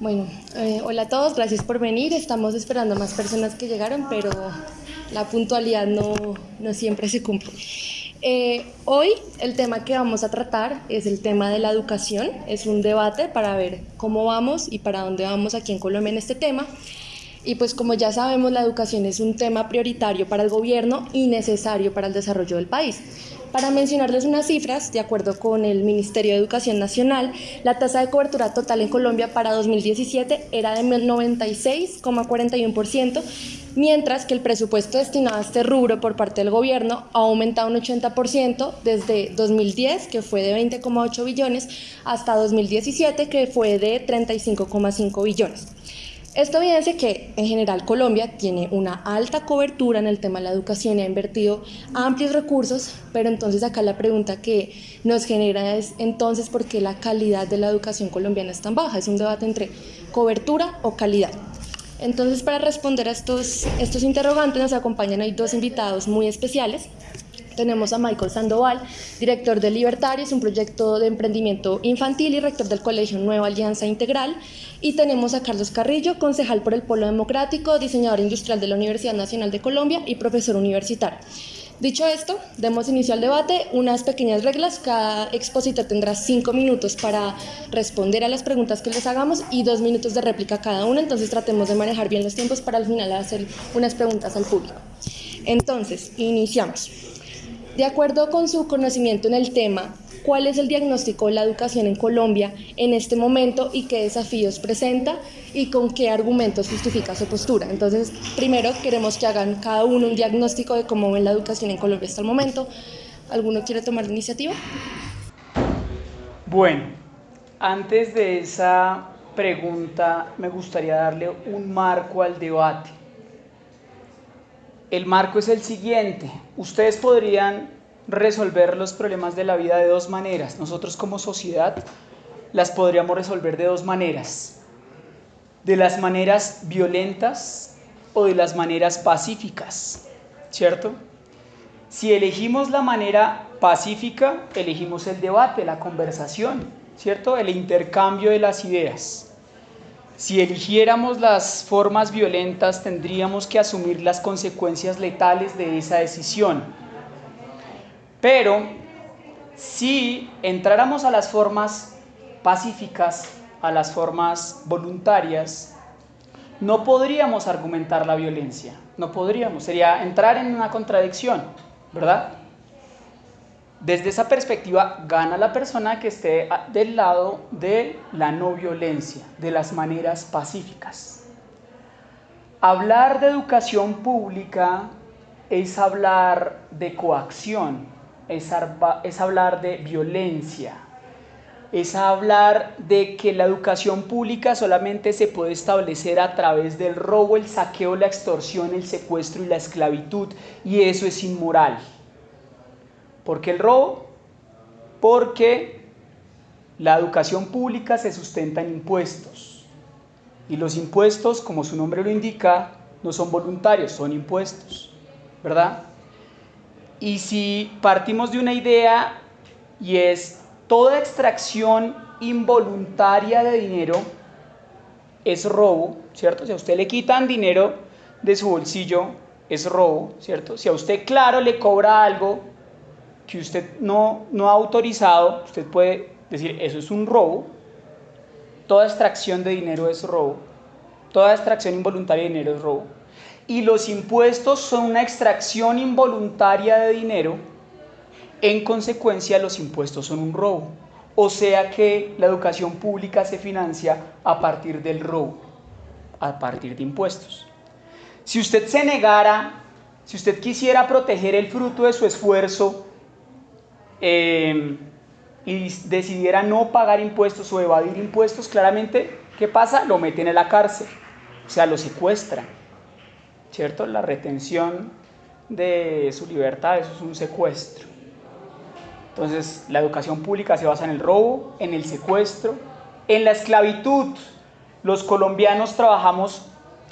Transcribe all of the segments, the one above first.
Bueno, eh, hola a todos, gracias por venir. Estamos esperando más personas que llegaron, pero la puntualidad no, no siempre se cumple. Eh, hoy el tema que vamos a tratar es el tema de la educación. Es un debate para ver cómo vamos y para dónde vamos aquí en Colombia en este tema. Y pues como ya sabemos, la educación es un tema prioritario para el gobierno y necesario para el desarrollo del país. Para mencionarles unas cifras, de acuerdo con el Ministerio de Educación Nacional, la tasa de cobertura total en Colombia para 2017 era de 96,41%, mientras que el presupuesto destinado a este rubro por parte del gobierno ha aumentado un 80% desde 2010, que fue de 20,8 billones, hasta 2017, que fue de 35,5 billones. Esto evidencia que en general Colombia tiene una alta cobertura en el tema de la educación y ha invertido amplios recursos, pero entonces acá la pregunta que nos genera es entonces por qué la calidad de la educación colombiana es tan baja. Es un debate entre cobertura o calidad. Entonces para responder a estos, estos interrogantes nos acompañan hoy dos invitados muy especiales. Tenemos a Michael Sandoval, director de Libertarios, un proyecto de emprendimiento infantil y rector del Colegio Nueva Alianza Integral. Y tenemos a Carlos Carrillo, concejal por el Polo Democrático, diseñador industrial de la Universidad Nacional de Colombia y profesor universitario. Dicho esto, demos inicio al debate. Unas pequeñas reglas. Cada expositor tendrá cinco minutos para responder a las preguntas que les hagamos y dos minutos de réplica cada uno. Entonces tratemos de manejar bien los tiempos para al final hacer unas preguntas al público. Entonces, iniciamos. De acuerdo con su conocimiento en el tema, ¿cuál es el diagnóstico de la educación en Colombia en este momento y qué desafíos presenta y con qué argumentos justifica su postura? Entonces, primero queremos que hagan cada uno un diagnóstico de cómo ven la educación en Colombia hasta el momento. ¿Alguno quiere tomar la iniciativa? Bueno, antes de esa pregunta me gustaría darle un marco al debate. El marco es el siguiente. Ustedes podrían resolver los problemas de la vida de dos maneras. Nosotros como sociedad las podríamos resolver de dos maneras. De las maneras violentas o de las maneras pacíficas. ¿Cierto? Si elegimos la manera pacífica, elegimos el debate, la conversación, ¿cierto? El intercambio de las ideas. Si eligiéramos las formas violentas, tendríamos que asumir las consecuencias letales de esa decisión. Pero si entráramos a las formas pacíficas, a las formas voluntarias, no podríamos argumentar la violencia, no podríamos, sería entrar en una contradicción, ¿verdad? Desde esa perspectiva gana la persona que esté del lado de la no violencia, de las maneras pacíficas. Hablar de educación pública es hablar de coacción, es, hablar de violencia, es hablar de que la educación pública solamente se puede establecer a través del robo, el saqueo, la extorsión, el secuestro y la esclavitud, y eso es inmoral. ¿Por qué el robo? Porque la educación pública se sustenta en impuestos. Y los impuestos, como su nombre lo indica, no son voluntarios, son impuestos. ¿Verdad? Y si partimos de una idea y es toda extracción involuntaria de dinero es robo, ¿cierto? Si a usted le quitan dinero de su bolsillo, es robo, ¿cierto? Si a usted, claro, le cobra algo que usted no, no ha autorizado, usted puede decir, eso es un robo. Toda extracción de dinero es robo. Toda extracción involuntaria de dinero es robo. Y los impuestos son una extracción involuntaria de dinero. En consecuencia, los impuestos son un robo. O sea que la educación pública se financia a partir del robo, a partir de impuestos. Si usted se negara, si usted quisiera proteger el fruto de su esfuerzo, Em, y decidiera no pagar impuestos o evadir impuestos, claramente, ¿qué pasa? Lo meten en la cárcel, o sea, lo secuestran, ¿cierto? La retención de su libertad, eso es un secuestro. Entonces, la educación pública se basa en el robo, en el secuestro, en la esclavitud. Los colombianos trabajamos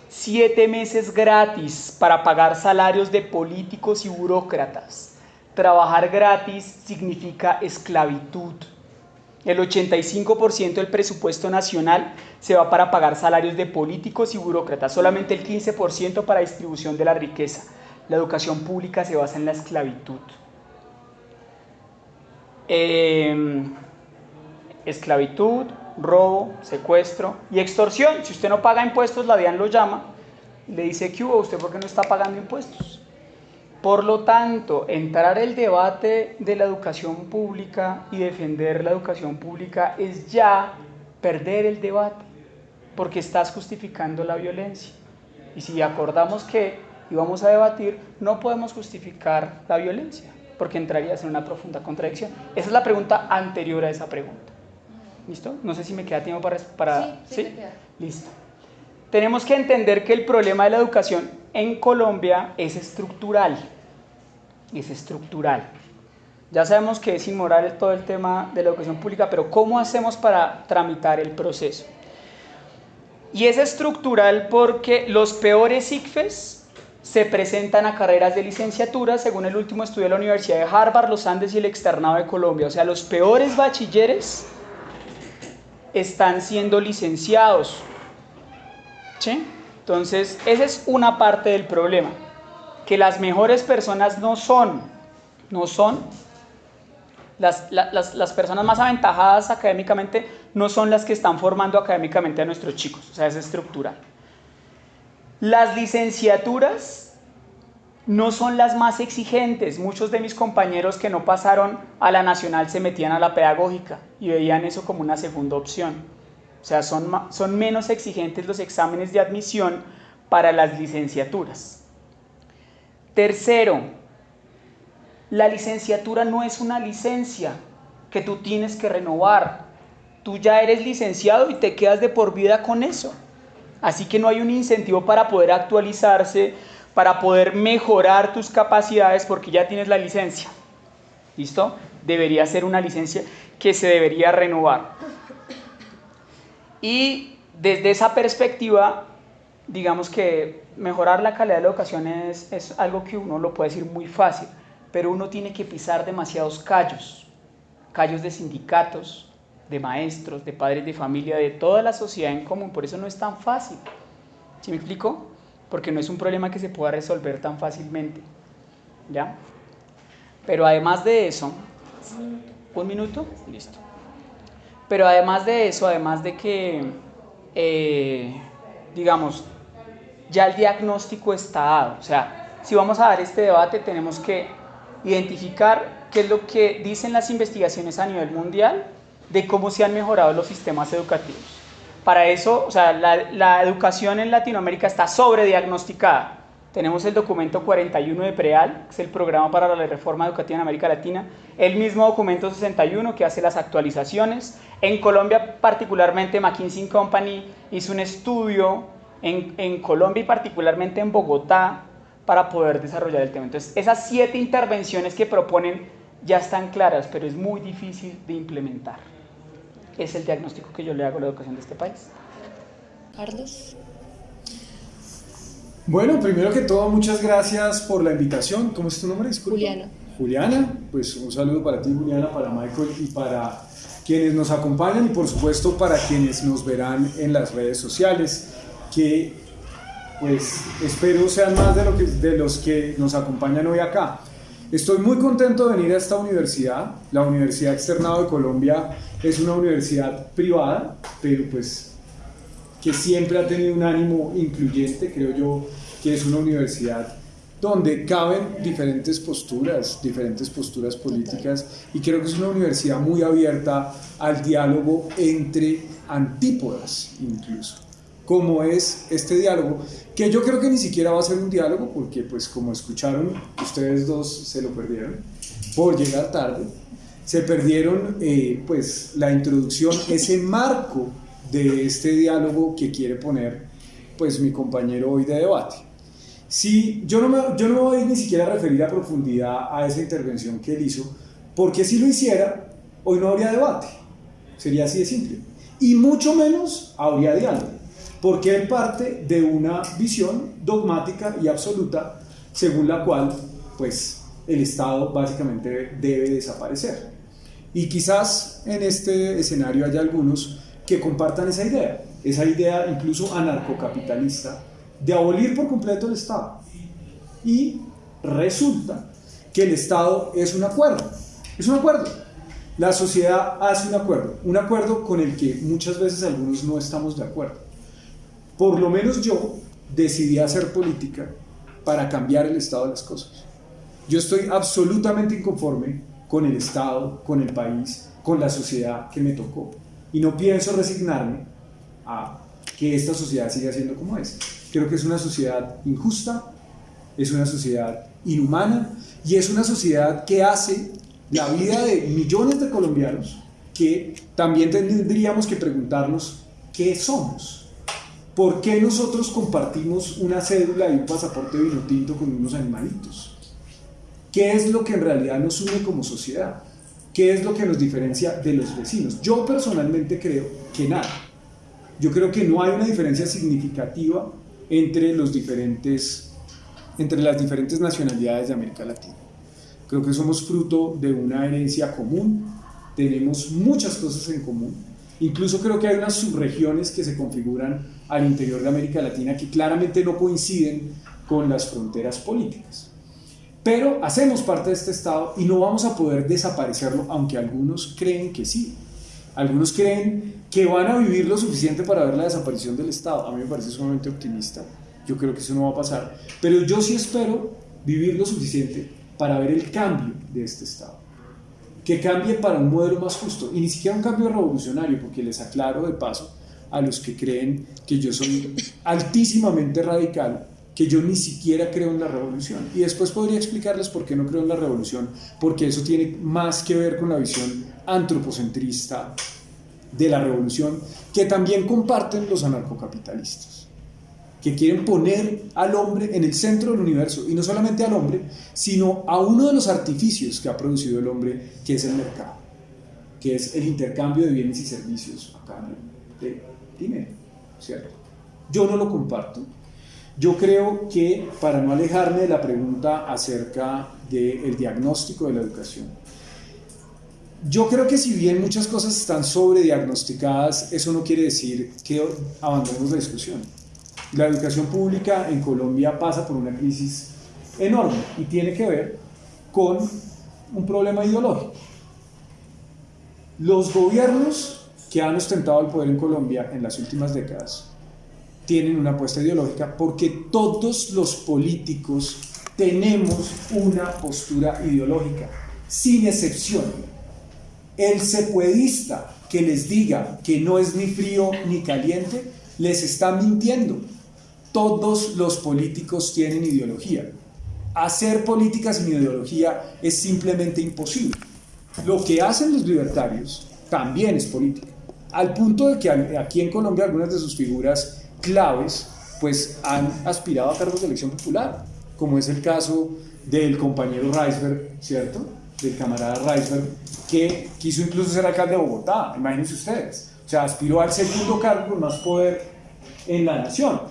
siete meses gratis para pagar salarios de políticos y burócratas. Trabajar gratis significa esclavitud. El 85% del presupuesto nacional se va para pagar salarios de políticos y burócratas, solamente el 15% para distribución de la riqueza. La educación pública se basa en la esclavitud. Em, esclavitud, robo, secuestro y extorsión. Si usted no paga impuestos, la DIAN lo llama le dice que hubo, ¿usted por qué no está pagando impuestos? Por lo tanto, entrar el debate de la educación pública y defender la educación pública es ya perder el debate, porque estás justificando la violencia. Y si acordamos que íbamos a debatir, no podemos justificar la violencia, porque entrarías en una profunda contradicción. Esa es la pregunta anterior a esa pregunta. ¿Listo? No sé si me queda tiempo para... para sí, sí, ¿sí? Listo. Tenemos que entender que el problema de la educación en Colombia es estructural. Es estructural. Ya sabemos que es inmoral todo el tema de la educación pública, pero ¿cómo hacemos para tramitar el proceso? Y es estructural porque los peores ICFES se presentan a carreras de licenciatura, según el último estudio de la Universidad de Harvard, los Andes y el Externado de Colombia. O sea, los peores bachilleres están siendo licenciados. ¿Sí? Entonces, esa es una parte del problema, que las mejores personas no son, no son, las, las, las, personas más aventajadas académicamente no son las que están formando académicamente a nuestros chicos, o sea, es estructural. Las licenciaturas no son las más exigentes. Muchos de mis compañeros que no pasaron a la nacional se metían a la pedagógica y veían eso como una segunda opción. O sea, son, son menos exigentes los exámenes de admisión para las licenciaturas. Tercero, la licenciatura no es una licencia que tú tienes que renovar. Tú ya eres licenciado y te quedas de por vida con eso. Así que no hay un incentivo para poder actualizarse, para poder mejorar tus capacidades porque ya tienes la licencia. ¿Listo? Debería ser una licencia que se debería renovar. Y desde esa perspectiva, digamos que mejorar la calidad de la educación es, es, algo que uno lo puede decir muy fácil, pero uno tiene que pisar demasiados callos, callos de sindicatos, de maestros, de padres de familia, de toda la sociedad en común, por eso no es tan fácil. ¿Sí me explico? Porque no es un problema que se pueda resolver tan fácilmente. ¿Ya? Pero además de eso, ¿un minuto? Listo. Pero además de eso, además de que, eh, digamos, ya el diagnóstico está dado. O sea, si vamos a dar este debate, tenemos que identificar qué es lo que dicen las investigaciones a nivel mundial de cómo se han mejorado los sistemas educativos. Para eso, o sea, la, la educación en Latinoamérica está sobrediagnosticada. Tenemos el documento 41 de PREAL, que es el programa para la reforma educativa en América Latina, el mismo documento 61 que hace las actualizaciones. En Colombia, particularmente, McKinsey Company hizo un estudio en, en Colombia y particularmente en Bogotá para poder desarrollar el tema. Entonces, esas siete intervenciones que proponen ya están claras, pero es muy difícil de implementar. Es el diagnóstico que yo le hago a la educación de este país. Carlos. Bueno, primero que todo, muchas gracias por la invitación. ¿Cómo es tu nombre? Disculpa. Juliana. Juliana, pues un saludo para ti, Juliana, para Michael y para quienes nos acompañan y por supuesto para quienes nos verán en las redes sociales, que pues espero sean más de, lo que, de los que nos acompañan hoy acá. Estoy muy contento de venir a esta universidad. La Universidad Externado de Colombia es una universidad privada, pero pues que siempre ha tenido un ánimo incluyente, creo yo que es una universidad donde caben diferentes posturas, diferentes posturas políticas, y creo que es una universidad muy abierta al diálogo entre antípodas incluso, como es este diálogo, que yo creo que ni siquiera va a ser un diálogo, porque pues como escucharon, ustedes dos se lo perdieron por llegar tarde, se perdieron eh, pues la introducción, ese marco de este diálogo que quiere poner pues mi compañero hoy de debate. Si yo no me, yo no me voy ni siquiera a referir a profundidad a esa intervención que él hizo, porque si lo hiciera, hoy no habría debate. Sería así de simple. Y mucho menos habría diálogo, porque él parte de una visión dogmática y absoluta según la cual pues el Estado básicamente debe desaparecer. Y quizás en este escenario haya algunos que compartan esa idea, esa idea incluso anarcocapitalista de abolir por completo el Estado. Y resulta que el Estado es un acuerdo, es un acuerdo. La sociedad hace un acuerdo, un acuerdo con el que muchas veces algunos no estamos de acuerdo. Por lo menos yo decidí hacer política para cambiar el estado de las cosas. Yo estoy absolutamente inconforme con el Estado, con el país, con la sociedad que me tocó. Y no pienso resignarme a que esta sociedad siga siendo como es. Creo que es una sociedad injusta, es una sociedad inhumana y es una sociedad que hace la vida de millones de colombianos que también tendríamos que preguntarnos qué somos. ¿Por qué nosotros compartimos una cédula y un pasaporte vino tinto con unos animalitos? ¿Qué es lo que en realidad nos une como sociedad? ¿Qué es lo que nos diferencia de los vecinos? Yo personalmente creo que nada. Yo creo que no hay una diferencia significativa entre, entre las diferentes nacionalidades de América Latina. Creo que somos fruto de una herencia común, tenemos muchas cosas en común. Incluso creo que hay unas subregiones que se configuran al interior de América Latina que claramente no coinciden con las fronteras políticas. Pero hacemos parte de este Estado y no vamos a poder desaparecerlo, aunque algunos creen que sí. Algunos creen que van a vivir lo suficiente para ver la desaparición del Estado. A mí me parece sumamente optimista. Yo creo que eso no va a pasar. Pero yo sí espero vivir lo suficiente para ver el cambio de este Estado. Que cambie para un modelo más justo. Y ni siquiera un cambio revolucionario, porque les aclaro de paso a los que creen que yo soy altísimamente radical que yo ni siquiera creo en la revolución. Y después podría explicarles por qué no creo en la revolución, porque eso tiene más que ver con la visión antropocentrista de la revolución, que también comparten los anarcocapitalistas, que quieren poner al hombre en el centro del universo, y no solamente al hombre, sino a uno de los artificios que ha producido el hombre, que es el mercado, que es el intercambio de bienes y servicios a cambio de dinero, ¿cierto? Yo no lo comparto, yo creo que, para no alejarme de la pregunta acerca del diagnóstico de la educación, yo creo que si bien muchas cosas están sobrediagnosticadas, eso no quiere decir que abandonemos la discusión. La educación pública en Colombia pasa por una crisis enorme y tiene que ver con un problema ideológico. Los gobiernos que han ostentado el poder en Colombia en las últimas décadas tienen una apuesta ideológica porque todos los políticos tenemos una postura ideológica, sin excepción. El sepuedista que les diga que no es ni frío ni caliente, les está mintiendo. Todos los políticos tienen ideología. Hacer política sin ideología es simplemente imposible. Lo que hacen los libertarios también es política. Al punto de que aquí en Colombia algunas de sus figuras claves pues han aspirado a cargos de elección popular, como es el caso del compañero Reisberg, ¿cierto? Del camarada Reisberg, que quiso incluso ser alcalde de Bogotá, imagínense ustedes. O sea, aspiró al segundo cargo con más poder en la nación.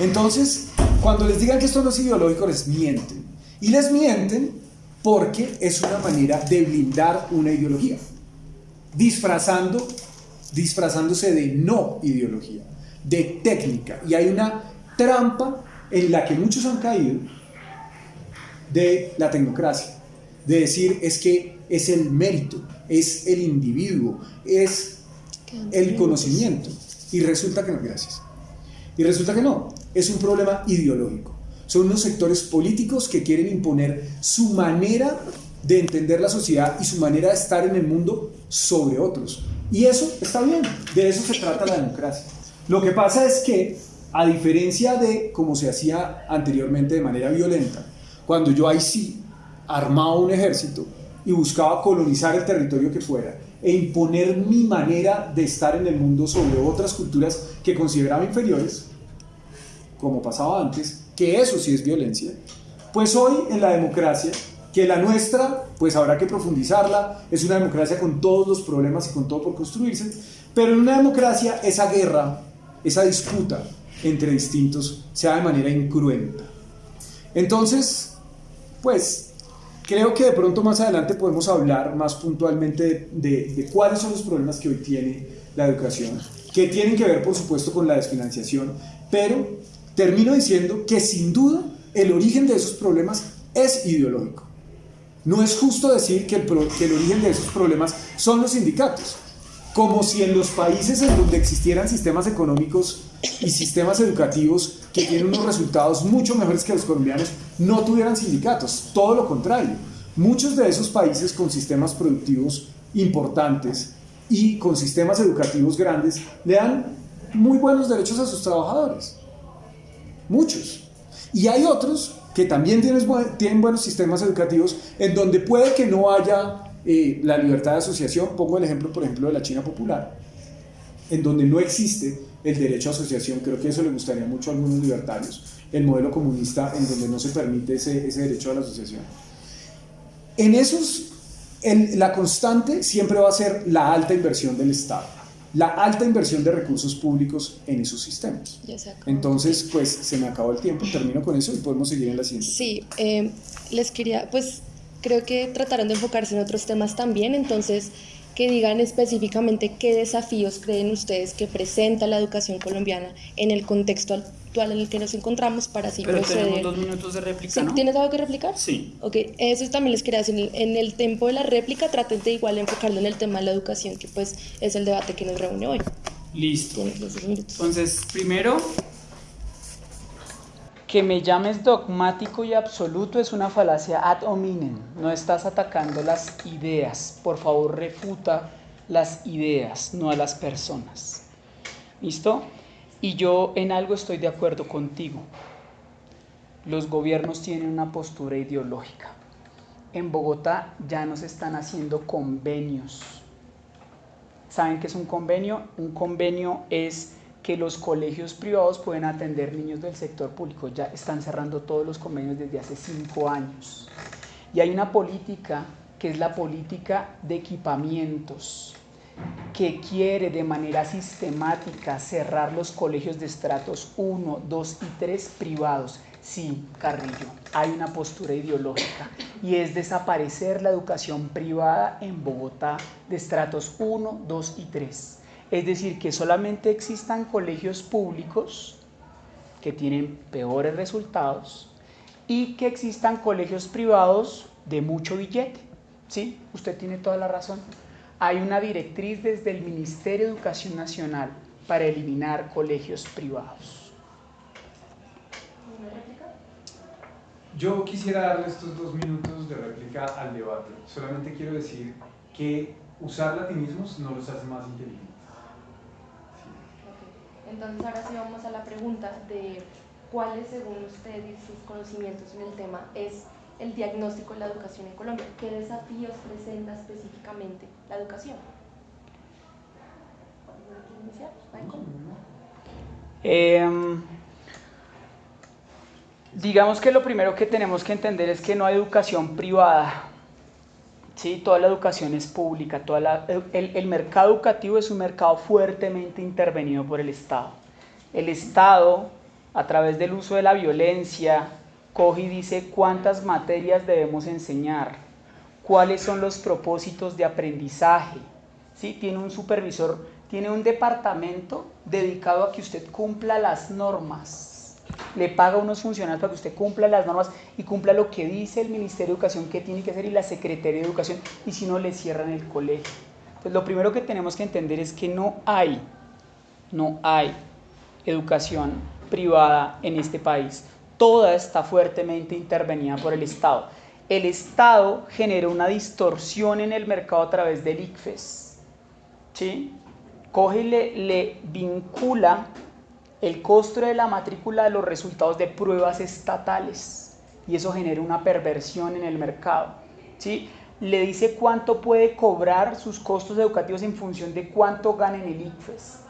Entonces, cuando les digan que esto no es ideológico, les mienten. Y les mienten porque es una manera de blindar una ideología, disfrazando, disfrazándose de no ideología de técnica. Y hay una trampa en la que muchos han caído de la tecnocracia, de decir es que es el mérito, es el individuo, es el conocimiento. Y resulta que no, gracias. Y resulta que no, es un problema ideológico. Son unos sectores políticos que quieren imponer su manera de entender la sociedad y su manera de estar en el mundo sobre otros. Y eso está bien, de eso se trata la democracia. Lo que pasa es que, a diferencia de como se hacía anteriormente de manera violenta, cuando yo ahí sí armaba un ejército y buscaba colonizar el territorio que fuera e imponer mi manera de estar en el mundo sobre otras culturas que consideraba inferiores, como pasaba antes, que eso sí es violencia, pues hoy en la democracia, que la nuestra, pues habrá que profundizarla, es una democracia con todos los problemas y con todo por construirse, pero en una democracia esa guerra esa disputa entre distintos sea de manera incruenta. Entonces, pues, creo que de pronto más adelante podemos hablar más puntualmente de, cuáles son los problemas que hoy tiene la educación, que tienen que ver por supuesto con la desfinanciación, pero termino diciendo que sin duda el origen de esos problemas es ideológico. No es justo decir que el origen de esos problemas son los sindicatos, como si en los países en donde existieran sistemas económicos y sistemas educativos que tienen unos resultados mucho mejores que los colombianos no tuvieran sindicatos. Todo lo contrario. Muchos de esos países con sistemas productivos importantes y con sistemas educativos grandes le dan muy buenos derechos a sus trabajadores. Muchos. Y hay otros que también tienen, buenos sistemas educativos en donde puede que no haya eh, la libertad de asociación. Pongo el ejemplo, por ejemplo, de la China popular, en donde no existe el derecho a asociación. Creo que eso le gustaría mucho a algunos libertarios. El modelo comunista en donde no se permite ese, ese derecho a la asociación. En esos, en, la constante siempre va a ser la alta inversión del Estado la alta inversión de recursos públicos en esos sistemas. Entonces, pues se me acabó el tiempo, termino con eso y podemos seguir en la siguiente. Sí, eh, les quería, pues creo que trataron de enfocarse en otros temas también, entonces que digan específicamente qué desafíos creen ustedes que presenta la educación colombiana en el contexto actual en el que nos encontramos para así Pero tenemos dos minutos de réplica, ¿no? ¿Tienes algo que replicar? Sí. Ok, eso también les quería decir. En el tiempo de la réplica traten de igual enfocarlo en el tema de la educación, que pues es el debate que nos reúne hoy. Listo. Entonces, primero, que me llames dogmático y absoluto es una falacia ad hominem. No estás atacando las ideas. Por favor, refuta las ideas, no a las personas. ¿Listo? Y yo en algo estoy de acuerdo contigo. Los gobiernos tienen una postura ideológica. En Bogotá ya nos están haciendo convenios. ¿Saben qué es un convenio? Un convenio es que los colegios privados pueden atender niños del sector público. Ya están cerrando todos los convenios desde hace cinco años. Y hay una política que es la política de equipamientos, que quiere de manera sistemática cerrar los colegios de estratos 1, 2 y 3 privados. Sí, Carrillo, hay una postura ideológica y es desaparecer la educación privada en Bogotá de estratos 1, 2 y 3 es decir, que solamente existan colegios públicos que tienen peores resultados y que existan colegios privados de mucho billete. ¿Sí? Usted tiene toda la razón. Hay una directriz desde el Ministerio de Educación Nacional para eliminar colegios privados. Yo quisiera darle estos dos minutos de réplica al debate. Solamente quiero decir que usar latinismos no los hace más inteligentes. Entonces ahora sí vamos a la pregunta de cuáles según usted y sus conocimientos en el tema es el diagnóstico de la educación en Colombia. ¿Qué desafíos presenta específicamente la educación? Eh, digamos que lo primero que tenemos que entender es que no hay educación privada. ¿Sí? Toda la educación es pública, toda el, el mercado educativo es un mercado fuertemente intervenido por el Estado. El Estado, a través del uso de la violencia, coge y dice cuántas materias debemos enseñar, cuáles son los propósitos de aprendizaje. ¿sí? Tiene un supervisor, tiene un departamento dedicado a que usted cumpla las normas le paga a unos funcionarios para que usted cumpla las normas y cumpla lo que dice el Ministerio de Educación que tiene que hacer y la Secretaría de Educación y si no le cierran el colegio. Pues lo primero que tenemos que entender es que no hay, no hay educación privada en este país. Toda está fuertemente intervenida por el Estado. El Estado genera una distorsión en el mercado a través del ICFES. ¿sí? Coge y le, le vincula el costo de la matrícula de los resultados de pruebas estatales y eso genera una perversión en el mercado. ¿sí? Le dice cuánto puede cobrar sus costos educativos en función de cuánto gana en el ICFES.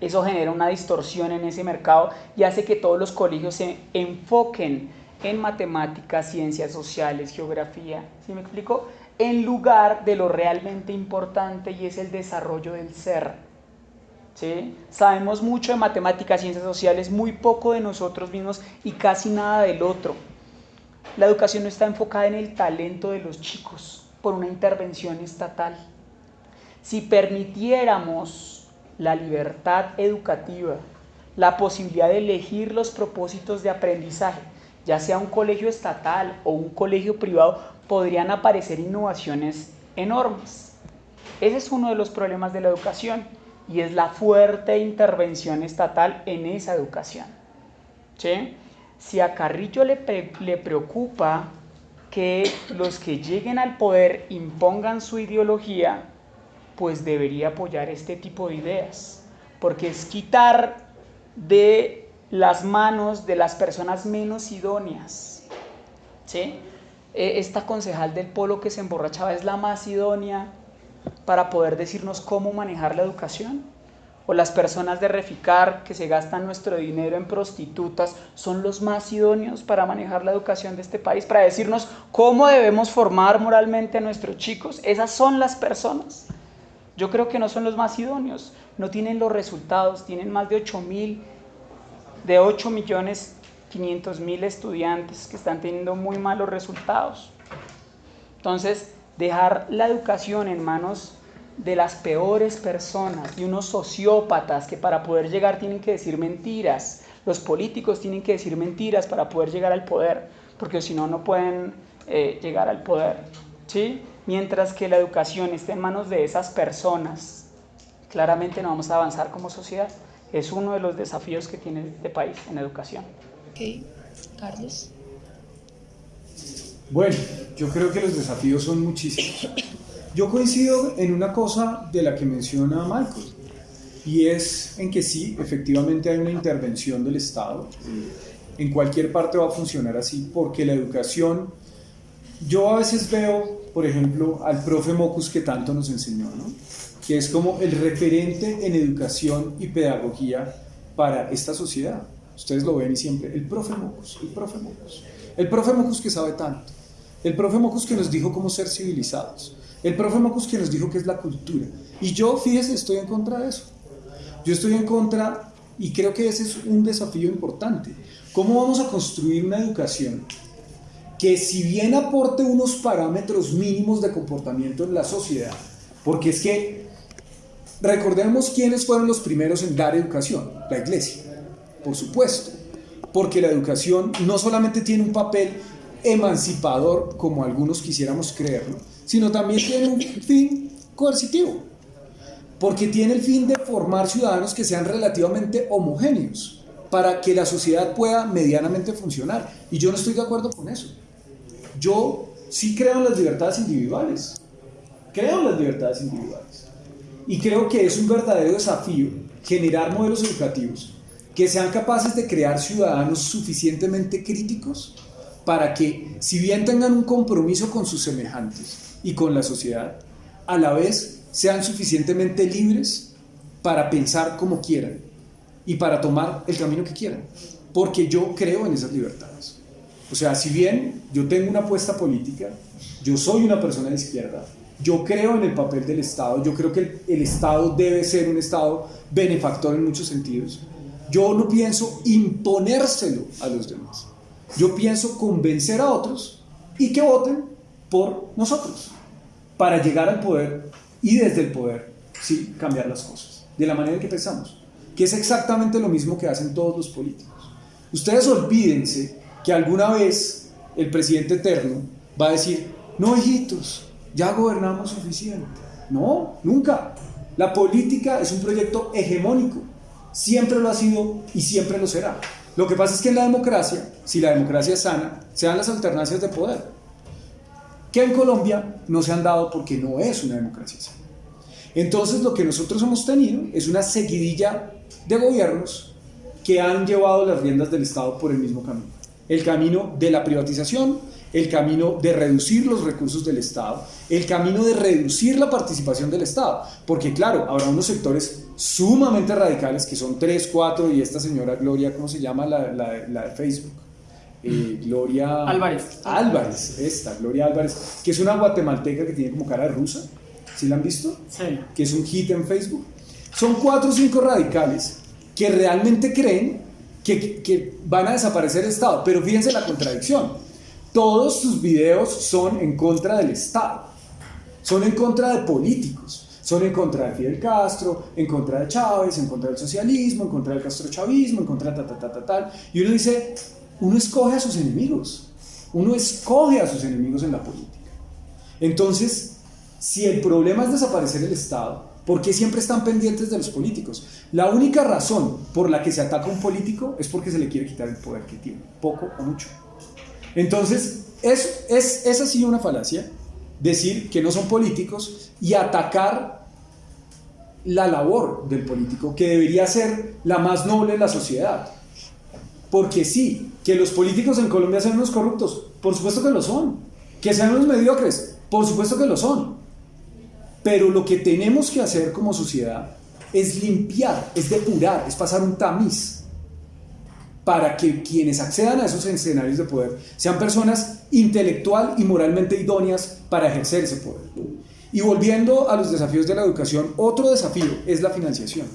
Eso genera una distorsión en ese mercado y hace que todos los colegios se enfoquen en matemáticas, ciencias sociales, geografía, ¿sí me explico? En lugar de lo realmente importante y es el desarrollo del ser. Sabemos mucho de matemáticas, ciencias sociales, muy poco de nosotros mismos y casi nada del otro. La educación no está enfocada en el talento de los chicos por una intervención estatal. Si permitiéramos la libertad educativa, la posibilidad de elegir los propósitos de aprendizaje, ya sea un colegio estatal o un colegio privado, podrían aparecer innovaciones enormes. Ese es uno de los problemas de la educación y es la fuerte intervención estatal en esa educación. Si a Carrillo le, le preocupa que los que lleguen al poder impongan su ideología, pues debería apoyar este tipo de ideas, porque es quitar de las manos de las personas menos idóneas. ¿sí? E, esta concejal del polo que se emborrachaba es la más idónea para poder decirnos cómo manejar la educación. O las personas de Reficar que se gastan nuestro dinero en prostitutas son los más idóneos para manejar la educación de este país, para decirnos cómo debemos formar moralmente a nuestros chicos. Esas son las personas. Yo creo que no son los más idóneos, no tienen los resultados, tienen más de 8 mil, de 8 millones 500 mil estudiantes que están teniendo muy malos resultados. Entonces, dejar la educación en manos de las peores personas, de unos sociópatas que para poder llegar tienen que decir mentiras, los políticos tienen que decir mentiras para poder llegar al poder, porque si no, no pueden eh, llegar al poder. ¿sí? Mientras que la educación esté en manos de esas personas, claramente no vamos a avanzar como sociedad. Es uno de los desafíos que tiene este país en educación. Ok, Carlos. Bueno, yo creo que los desafíos son muchísimos. Yo coincido en una cosa de la que menciona Michael, y es en que sí, efectivamente hay una intervención del Estado. En cualquier parte va a funcionar así, porque la educación, yo a veces veo por ejemplo, al profe Mocus que tanto nos enseñó, ¿no? que es como el referente en educación y pedagogía para esta sociedad. Ustedes lo ven y siempre, el profe Mocus, el profe Mocus. El profe Mocus que sabe tanto. El profe Mocus que nos dijo cómo ser civilizados. El profe Mocus que nos dijo qué es la cultura. Y yo, fíjese, estoy en contra de eso. Yo estoy en contra y creo que ese es un desafío importante. ¿Cómo vamos a construir una educación que si bien aporte unos parámetros mínimos de comportamiento en la sociedad, porque es que recordemos quiénes fueron los primeros en dar educación, la iglesia, por supuesto, porque la educación no solamente tiene un papel emancipador, como algunos quisiéramos creerlo, sino también tiene un fin coercitivo, porque tiene el fin de formar ciudadanos que sean relativamente homogéneos para que la sociedad pueda medianamente funcionar. Y yo no estoy de acuerdo con eso. Yo sí creo en las libertades individuales, creo en las libertades individuales. Y creo que es un verdadero desafío generar modelos educativos que sean capaces de crear ciudadanos suficientemente críticos para que, si bien tengan un compromiso con sus semejantes y con la sociedad, a la vez sean suficientemente libres para pensar como quieran y para tomar el camino que quieran. Porque yo creo en esas libertades. O sea, si bien yo tengo una apuesta política, yo soy una persona de izquierda, yo creo en el papel del Estado, yo creo que el, Estado debe ser un Estado benefactor en muchos sentidos. Yo no pienso imponérselo a los demás. Yo pienso convencer a otros y que voten por nosotros para llegar al poder y desde el poder, sí, cambiar las cosas, de la manera que pensamos, que es exactamente lo mismo que hacen todos los políticos. Ustedes olvídense que alguna vez el presidente eterno va a decir, no hijitos, ya gobernamos suficiente. No, nunca. La política es un proyecto hegemónico. Siempre lo ha sido y siempre lo será. Lo que pasa es que en la democracia, si la democracia es sana, se dan las alternancias de poder. Que en Colombia no se han dado porque no es una democracia sana. Entonces lo que nosotros hemos tenido es una seguidilla de gobiernos que han llevado las riendas del Estado por el mismo camino el camino de la privatización, el camino de reducir los recursos del Estado, el camino de reducir la participación del Estado. Porque claro, habrá unos sectores sumamente radicales, que son tres, cuatro, y esta señora Gloria, ¿cómo se llama la, de Facebook? Eh, Gloria Álvarez. Álvarez, esta, Gloria Álvarez, que es una guatemalteca que tiene como cara rusa. ¿Sí la han visto? Sí. Que es un hit en Facebook. Son cuatro o cinco radicales que realmente creen que, van a desaparecer el Estado. Pero fíjense la contradicción. todos sus videos son en contra del Estado, son en contra de políticos. Son en contra de Fidel Castro, en contra de Chávez, en contra del socialismo, en contra del castrochavismo, en contra de ta, ta, ta, ta, tal. Y uno dice, uno escoge a sus enemigos. Uno escoge a sus enemigos en la política. Entonces, si el problema es desaparecer el Estado, ¿por qué siempre están pendientes de los políticos? La única razón por la que se ataca a un político es porque se le quiere quitar el poder que tiene, poco o mucho. Entonces, es, es, es así una falacia decir que no son políticos y atacar la labor del político, que debería ser la más noble en la sociedad. Porque sí, que los políticos en Colombia sean unos corruptos, por supuesto que lo son. Que sean unos mediocres, por supuesto que lo son. Pero lo que tenemos que hacer como sociedad es limpiar, es depurar, es pasar un tamiz para que quienes accedan a esos escenarios de poder sean personas intelectual y moralmente idóneas para ejercer ese poder. Y volviendo a los desafíos de la educación, otro desafío es la financiación.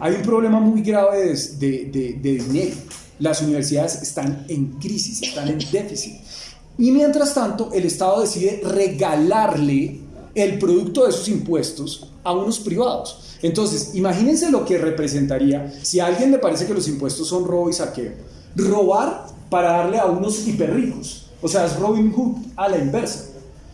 Hay un problema muy grave de, de, de, dinero. Las universidades están en crisis, están en déficit. Y mientras tanto, el Estado decide regalarle el producto de sus impuestos a unos privados. Entonces, imagínense lo que representaría si a alguien le parece que los impuestos son robo y saqueo. Robar para darle a unos hiperricos. O sea, es Robin Hood a la inversa.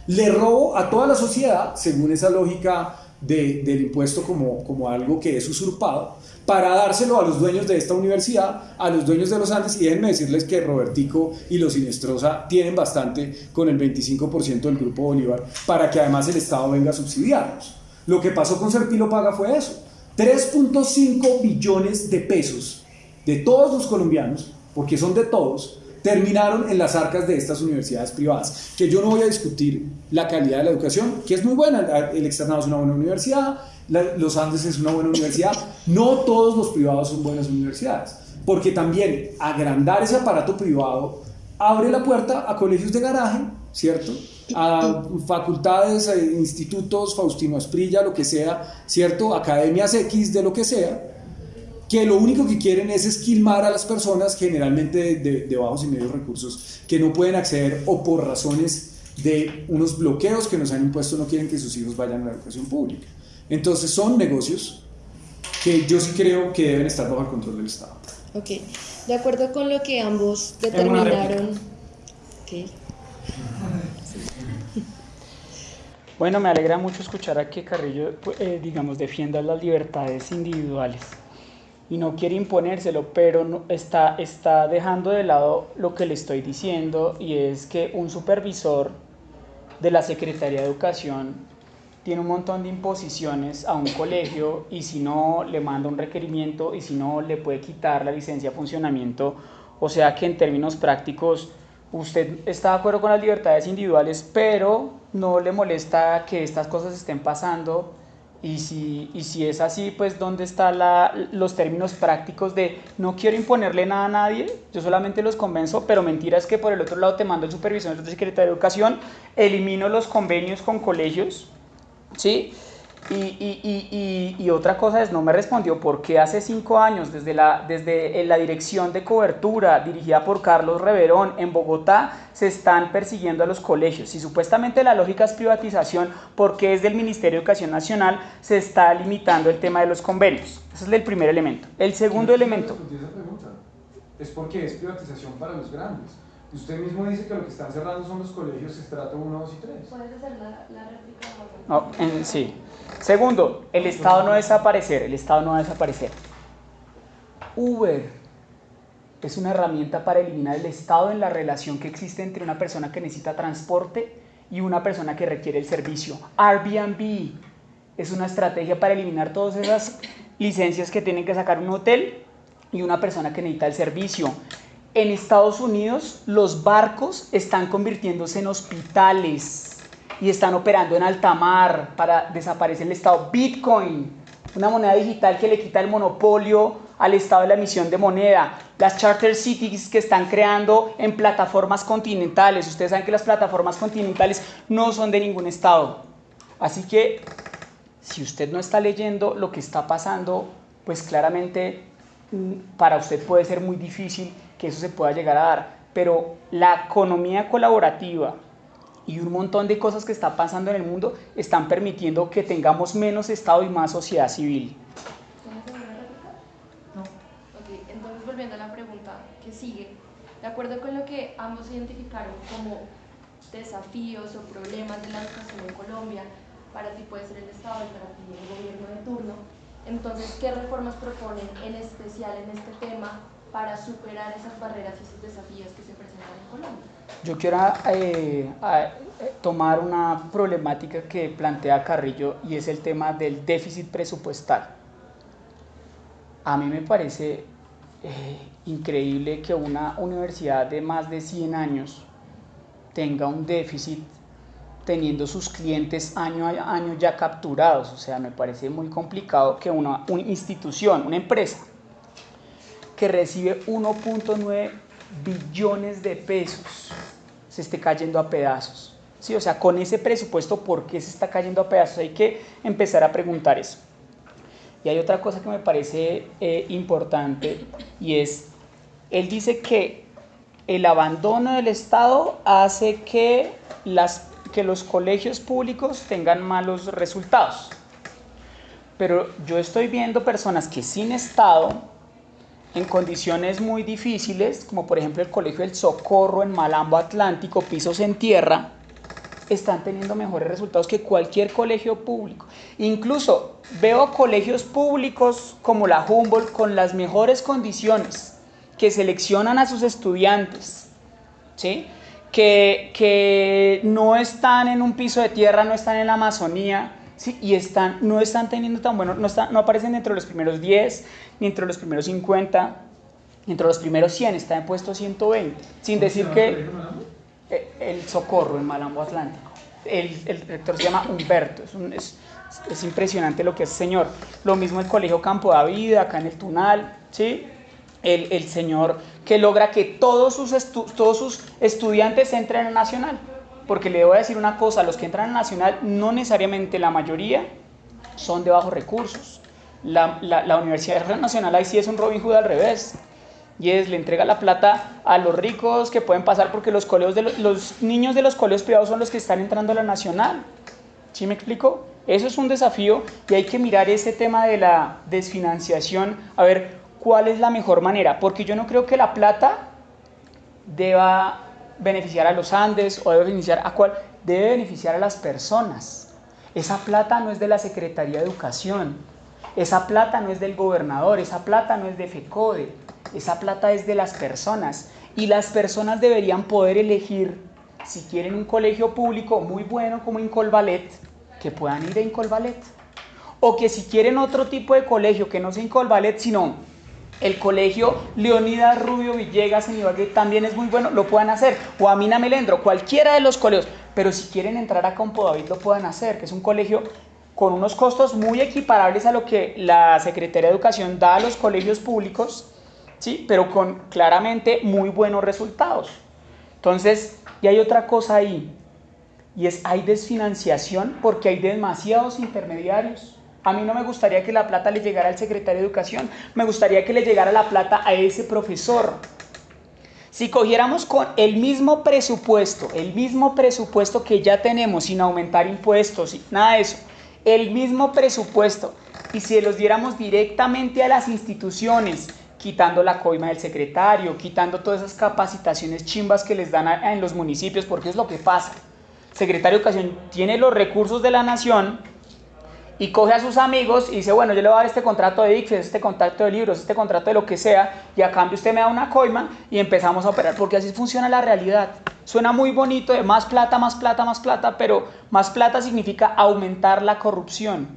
Le robo a toda la sociedad, según esa lógica de, del impuesto como, como algo que es usurpado, para dárselo a los dueños de esta universidad, a los dueños de los Andes, y déjenme decirles que Robertico y los Sinestrosa tienen bastante con el 25% del Grupo Bolívar, para que además el Estado venga a subsidiarlos. Lo que pasó con Serpilo Paga fue eso. 3.5 billones de pesos de todos los colombianos, porque son de todos, terminaron en las arcas de estas universidades privadas. Que yo no voy a discutir la calidad de la educación, que es muy buena. El externado es una buena universidad, los Andes es una buena universidad. No todos los privados son buenas universidades, porque también agrandar ese aparato privado abre la puerta a colegios de garaje, ¿cierto? a facultades, a institutos, Faustino Asprilla, lo que sea, ¿cierto? Academias X de lo que sea, que lo único que quieren es esquilmar a las personas, generalmente de, de, bajos y medios recursos, que no pueden acceder o por razones de unos bloqueos que nos han impuesto no quieren que sus hijos vayan a la educación pública. Entonces son negocios que yo sí creo que deben estar bajo el control del Estado. Ok, de acuerdo con lo que ambos determinaron. Okay. Bueno, me alegra mucho escuchar a que Carrillo, eh, digamos, defienda las libertades individuales y no quiere imponérselo, pero está, está dejando de lado lo que le estoy diciendo y es que un supervisor de la Secretaría de Educación tiene un montón de imposiciones a un colegio y si no le manda un requerimiento y si no le puede quitar la licencia de funcionamiento, o sea que en términos prácticos usted está de acuerdo con las libertades individuales, pero no le molesta que estas cosas estén pasando. Y si, y si es así, pues ¿dónde están los términos prácticos de no quiero imponerle nada a nadie, yo solamente los convenzo, pero mentira es que por el otro lado te mando el supervisor de Secretaría de Educación, elimino los convenios con colegios, ¿sí? Y, y, y, y, otra cosa es, no me respondió por qué hace cinco años, desde la, desde la dirección de cobertura dirigida por Carlos Reverón en Bogotá, se están persiguiendo a los colegios. Si supuestamente la lógica es privatización, ¿por qué desde el Ministerio de Educación Nacional se está limitando el tema de los convenios? Ese es el primer elemento. El segundo elemento... Es porque es privatización para los grandes. Usted mismo dice que lo que están cerrando son los colegios estrato 1, 2 y 3. ¿Puedes hacer la, la réplica? No, en, sí. Segundo, el Estado no desaparecer, el Estado no va a desaparecer. Uber es una herramienta para eliminar el Estado en la relación que existe entre una persona que necesita transporte y una persona que requiere el servicio. Airbnb es una estrategia para eliminar todas esas licencias que tienen que sacar un hotel y una persona que necesita el servicio. En Estados Unidos los barcos están convirtiéndose en hospitales y están operando en alta mar para desaparecer el Estado. Bitcoin, una moneda digital que le quita el monopolio al Estado de la emisión de moneda. Las charter cities que están creando en plataformas continentales. Ustedes saben que las plataformas continentales no son de ningún Estado. Así que si usted no está leyendo lo que está pasando, pues claramente mm, para usted puede ser muy difícil que eso se pueda llegar a dar pero la economía colaborativa y un montón de cosas que están pasando en el mundo están permitiendo que tengamos menos Estado y más sociedad civil. No. Ok, entonces volviendo a la pregunta que sigue, de acuerdo con lo que ambos identificaron como desafíos o problemas de la educación en Colombia, para ti puede ser el Estado y para ti el gobierno de turno, entonces, ¿qué reformas proponen en especial en este tema para superar esas barreras y esos desafíos que se presentan en Colombia? Yo quiero eh, tomar una problemática que plantea Carrillo y es el tema del déficit presupuestal. A mí me parece eh, increíble que una universidad de más de 100 años tenga un déficit teniendo sus clientes año a año ya capturados. O sea, me parece muy complicado que una, una institución, una empresa, que recibe 1.9 billones de pesos se esté cayendo a pedazos. Sí, o sea, con ese presupuesto, ¿por qué se está cayendo a pedazos? Hay que empezar a preguntar eso. Y hay otra cosa que me parece eh, importante y es, él dice que el abandono del Estado hace que, las, que los colegios públicos tengan malos resultados. Pero yo estoy viendo personas que sin Estado en condiciones muy difíciles, como por ejemplo el Colegio del Socorro en Malambo Atlántico, pisos en tierra, están teniendo mejores resultados que cualquier colegio público. Incluso veo colegios públicos como la Humboldt con las mejores condiciones, que seleccionan a sus estudiantes, ¿sí? que, que no están en un piso de tierra, no están en la Amazonía, ¿sí? y están, no están teniendo tan bueno, no, están, no aparecen dentro de los primeros 10, ni entre los primeros 50, ni entre los primeros 100, está en puesto 120, sin decir que eh, el Socorro en Malambo Atlántico, el, el rector se llama Humberto, es, un, es, es, impresionante lo que es señor, lo mismo el Colegio Campo David, acá en el Tunal, ¿sí? El, el señor que logra que todos sus, todos sus estudiantes entren a Nacional, porque le voy a decir una cosa, los que entran a Nacional, no necesariamente la mayoría son de bajos recursos, la, la, la, Universidad Nacional ahí sí es un Robin Hood al revés. Y es, le entrega la plata a los ricos que pueden pasar porque los, colegios de los, los niños de los colegios privados son los que están entrando a la nacional. ¿Sí me explico? Eso es un desafío y hay que mirar ese tema de la desfinanciación, a ver cuál es la mejor manera, porque yo no creo que la plata deba beneficiar a los Andes o debe beneficiar a cuál, debe beneficiar a las personas. Esa plata no es de la Secretaría de Educación, esa plata no es del gobernador, esa plata no es de FECODE, esa plata es de las personas. Y las personas deberían poder elegir si quieren un colegio público muy bueno como Incolvalet, que puedan ir a Incolvalet. O que si quieren otro tipo de colegio que no sea Incolvalet, sino el colegio Leonidas Rubio Villegas en Ibagué también es muy bueno, lo puedan hacer. O Amina Melendro, cualquiera de los colegios. Pero si quieren entrar a Campo David, lo puedan hacer, que es un colegio con unos costos muy equiparables a lo que la Secretaría de Educación da a los colegios públicos, ¿sí? pero con claramente muy buenos resultados. Entonces, y hay otra cosa ahí, y es hay desfinanciación porque hay demasiados intermediarios. A mí no me gustaría que la plata le llegara al secretario de Educación, me gustaría que le llegara la plata a ese profesor. Si cogiéramos con el mismo presupuesto, el mismo presupuesto que ya tenemos sin aumentar impuestos, nada de eso, el mismo presupuesto y si los diéramos directamente a las instituciones, quitando la coima del secretario, quitando todas esas capacitaciones chimbas que les dan en los municipios, porque es lo que pasa. Secretario de Educación tiene los recursos de la nación y coge a sus amigos y dice, bueno, yo le voy a dar este contrato de ICFES, este contrato de libros, este contrato de lo que sea, y a cambio usted me da una coima y empezamos a operar, porque así funciona la realidad. Suena muy bonito de más plata, más plata, más plata, pero más plata significa aumentar la corrupción.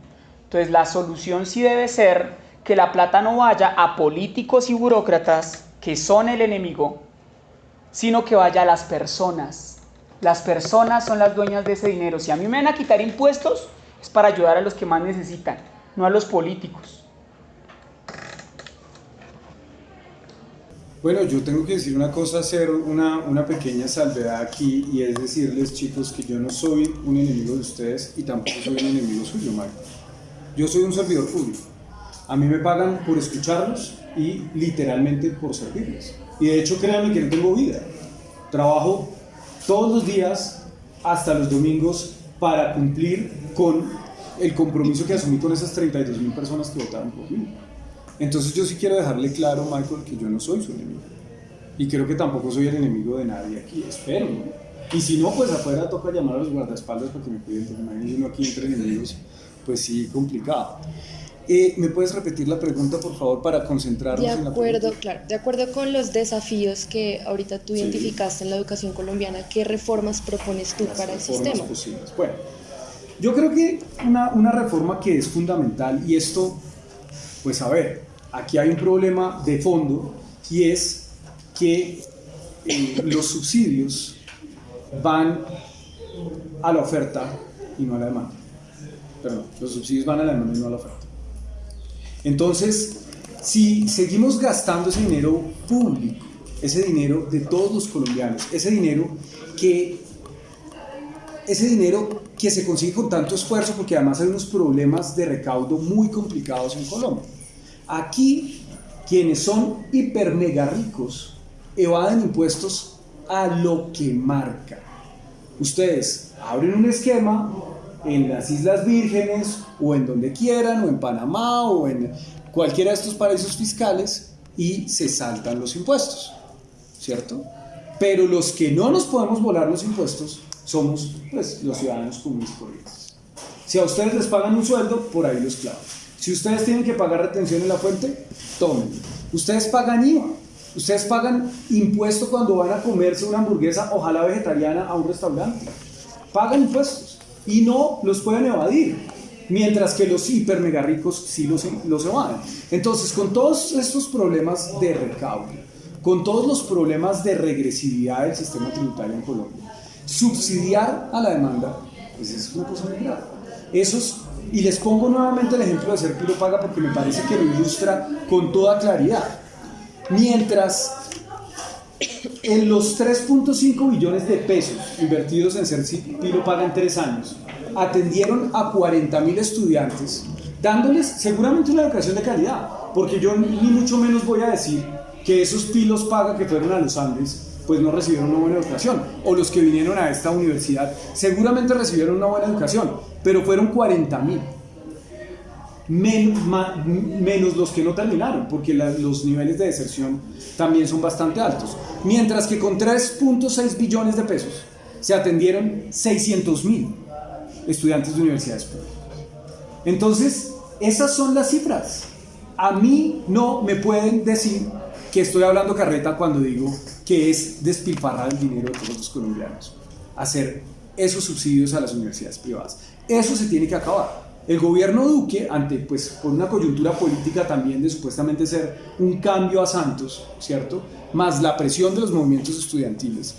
Entonces la solución sí debe ser que la plata no vaya a políticos y burócratas que son el enemigo, sino que vaya a las personas. Las personas son las dueñas de ese dinero. Si a mí me van a quitar impuestos, es para ayudar a los que más necesitan, no a los políticos. Bueno, yo tengo que decir una cosa, hacer una, una, pequeña salvedad aquí y es decirles chicos que yo no soy un enemigo de ustedes y tampoco soy un enemigo suyo, Mario. Yo soy un servidor público. A mí me pagan por escucharlos y literalmente por servirles. Y de hecho créanme que no tengo vida. Trabajo todos los días hasta los domingos para cumplir con el compromiso que asumí con esas 32 mil personas que votaron por mí. Entonces yo sí quiero dejarle claro, Michael, que yo no soy su enemigo. Y creo que tampoco soy el enemigo de nadie aquí, espero. Y si no, pues afuera toca llamar a los guardaespaldas para que me cuiden, porque imagínense uno aquí entre enemigos, pues sí, complicado. Eh, ¿Me puedes repetir la pregunta, por favor, para concentrarnos de en la acuerdo, claro, de acuerdo con los desafíos que ahorita tú Sí. identificaste en la educación colombiana, ¿qué reformas propones tú las para el sistema? posibles. Bueno, yo creo que una, una reforma que es fundamental, y esto, pues a ver, aquí hay un problema de fondo, y es que eh, los subsidios van a la oferta y no a la demanda. Perdón, los subsidios van a la demanda y no a la oferta. Entonces, si seguimos gastando ese dinero público, ese dinero de todos los colombianos, ese dinero que ese dinero que se consigue con tanto esfuerzo, porque además hay unos problemas de recaudo muy complicados en Colombia. Aquí, quienes son hiper mega ricos evaden impuestos a lo que marca. Ustedes abren un esquema en las Islas Vírgenes o en donde quieran, o en Panamá o en cualquiera de estos paraísos fiscales y se saltan los impuestos, ¿cierto? Pero los que no nos podemos volar los impuestos somos pues, los ciudadanos comunes corrientes. Si a ustedes les pagan un sueldo, por ahí los clavo. Si ustedes tienen que pagar retención en la fuente, tomen. Ustedes pagan IVA. Ustedes pagan impuesto cuando van a comerse una hamburguesa, ojalá vegetariana, a un restaurante. Pagan impuestos y no los pueden evadir. Mientras que los hiper mega ricos sí los, los evaden. Entonces, con todos estos problemas de recaudo, con todos los problemas de regresividad del sistema tributario en Colombia, subsidiar a la demanda, pues es una cosa muy. Esos, y les pongo nuevamente el ejemplo de ser Piro Paga porque me parece que lo ilustra con toda claridad. Mientras en los 3.5 billones de pesos invertidos en ser Piro Paga en tres años, atendieron a 40 mil estudiantes, dándoles seguramente una educación de calidad, porque yo ni mucho menos voy a decir que esos pilos paga que fueron a los Andes pues no recibieron una buena educación. O los que vinieron a esta universidad seguramente recibieron una buena educación, pero fueron 40 mil. Men, menos los que no terminaron, porque los niveles de deserción también son bastante altos. Mientras que con 3.6 billones de pesos se atendieron 600 mil estudiantes de universidades públicas. Entonces, esas son las cifras. A mí no me pueden decir que estoy hablando carreta cuando digo que es despilfarrar el dinero de todos los colombianos, hacer esos subsidios a las universidades privadas. Eso se tiene que acabar. El gobierno Duque, ante pues por una coyuntura política también de supuestamente ser un cambio a Santos, ¿cierto? Más la presión de los movimientos estudiantiles,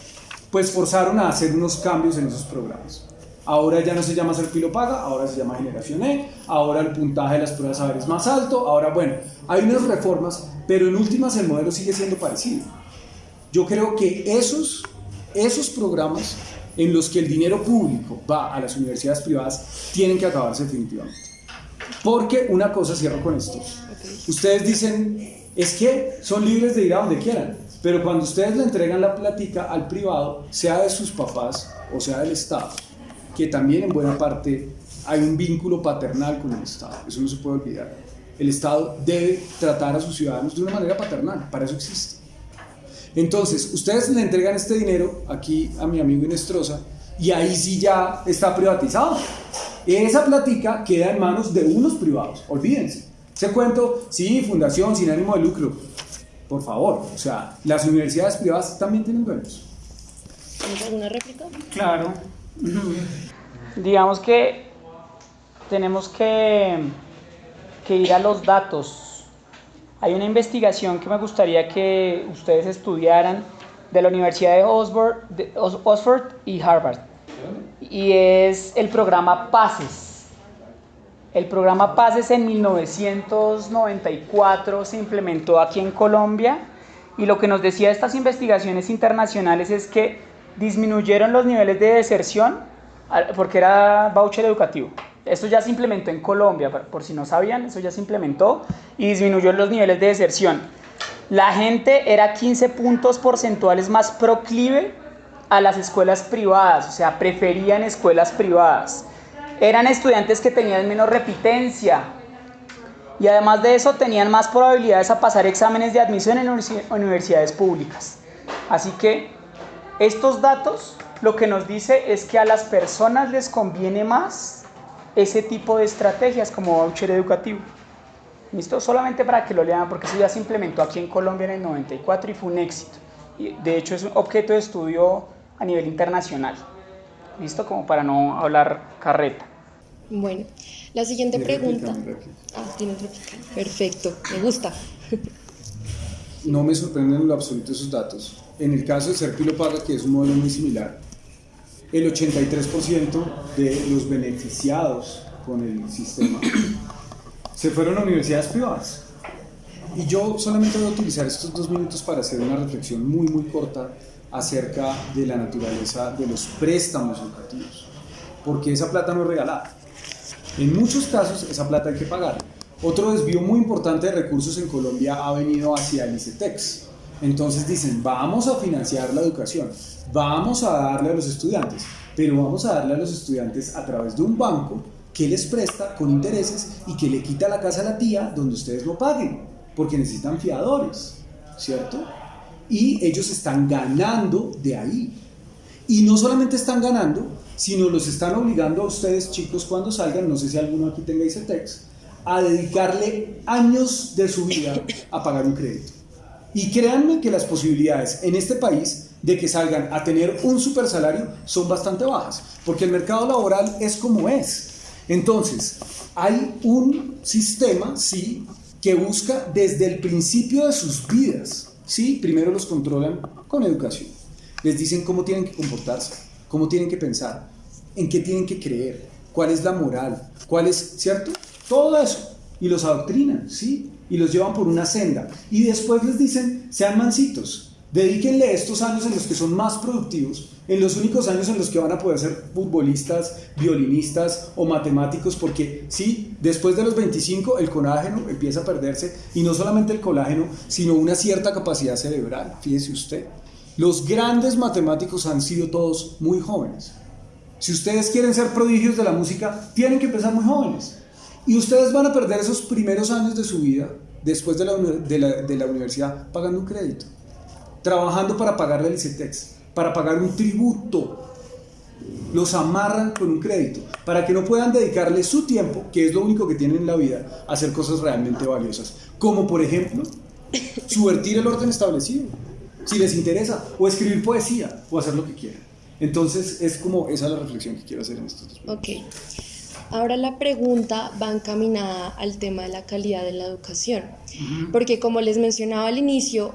pues forzaron a hacer unos cambios en esos programas. Ahora ya no se llama ser Pilo Paga, ahora se llama Generación E, ahora el puntaje de las pruebas de saber es más alto, ahora bueno, hay unas reformas, pero en últimas el modelo sigue siendo parecido. Yo creo que esos, esos programas en los que el dinero público va a las universidades privadas tienen que acabarse definitivamente. Porque una cosa, cierro con esto, ustedes dicen, es que son libres de ir a donde quieran, pero cuando ustedes le entregan la plática al privado, sea de sus papás o sea del Estado, que también en buena parte hay un vínculo paternal con el Estado, eso no se puede olvidar. El Estado debe tratar a sus ciudadanos de una manera paternal, para eso existe. Entonces, ustedes le entregan este dinero aquí a mi amigo Inestrosa y ahí sí ya está privatizado. Esa plática queda en manos de unos privados, olvídense. Ese cuento, sí, fundación sin ánimo de lucro. Por favor, o sea, las universidades privadas también tienen dueños. ¿Tienes alguna réplica? Claro. Digamos que tenemos que, que ir a los datos. Hay una investigación que me gustaría que ustedes estudiaran de la Universidad de Oxford, y Harvard. Y es el programa PACES. El programa PACES en 1994 se implementó aquí en Colombia y lo que nos decía estas investigaciones internacionales es que disminuyeron los niveles de deserción porque era voucher educativo. Esto ya se implementó en Colombia, por si no sabían, eso ya se implementó y disminuyó los niveles de deserción. La gente era 15 puntos porcentuales más proclive a las escuelas privadas, o sea, preferían escuelas privadas. Eran estudiantes que tenían menos repitencia y además de eso tenían más probabilidades a pasar exámenes de admisión en universidades públicas. Así que estos datos lo que nos dice es que a las personas les conviene más ese tipo de estrategias como voucher educativo. ¿Listo? Solamente para que lo lean, porque eso ya se implementó aquí en Colombia en el 94 y fue un éxito. Y de hecho es un objeto de estudio a nivel internacional. ¿Listo? Como para no hablar carreta. Bueno, la siguiente pregunta. Ah, tiene réplica. Perfecto, me gusta. No me sorprenden en lo absoluto esos datos. En el caso de Serpilo Paga, que es un modelo muy similar, el 83% de los beneficiados con el sistema se fueron a universidades privadas. Y yo solamente voy a utilizar estos dos minutos para hacer una reflexión muy, muy corta acerca de la naturaleza de los préstamos educativos, porque esa plata no es regalada. En muchos casos esa plata hay que pagar. Otro desvío muy importante de recursos en Colombia ha venido hacia el ICETEX. Entonces dicen, vamos a financiar la educación, vamos a darle a los estudiantes, pero vamos a darle a los estudiantes a través de un banco que les presta con intereses y que le quita la casa a la tía donde ustedes no paguen, porque necesitan fiadores, ¿cierto? Y ellos están ganando de ahí. Y no solamente están ganando, sino los están obligando a ustedes, chicos, cuando salgan, no sé si alguno aquí tenga ICETEX, a dedicarle años de su vida a pagar un crédito. Y créanme que las posibilidades en este país de que salgan a tener un super salario son bastante bajas, porque el mercado laboral es como es. Entonces, hay un sistema, sí, que busca desde el principio de sus vidas, sí, primero los controlan con educación. Les dicen cómo tienen que comportarse, cómo tienen que pensar, en qué tienen que creer, cuál es la moral, cuál es, ¿cierto? Todo eso. Y los adoctrinan, ¿sí? Y los llevan por una senda. Y después les dicen, sean mansitos, dedíquenle estos años en los que son más productivos, en los únicos años en los que van a poder ser futbolistas, violinistas o matemáticos, porque sí, después de los 25 el colágeno empieza a perderse, y no solamente el colágeno, sino una cierta capacidad cerebral, fíjese usted. Los grandes matemáticos han sido todos muy jóvenes. Si ustedes quieren ser prodigios de la música, tienen que empezar muy jóvenes. Y ustedes van a perder esos primeros años de su vida, después de la, de la, universidad, pagando un crédito, trabajando para pagarle el ICETEX, para pagar un tributo. Los amarran con un crédito, para que no puedan dedicarle su tiempo, que es lo único que tienen en la vida, a hacer cosas realmente valiosas. Como por ejemplo, subvertir el orden establecido si les interesa, o escribir poesía, o hacer lo que quieran. Entonces, es como esa es la reflexión que quiero hacer en estos dos Ok. Ahora la pregunta va encaminada al tema de la calidad de la educación, porque como les mencionaba al inicio,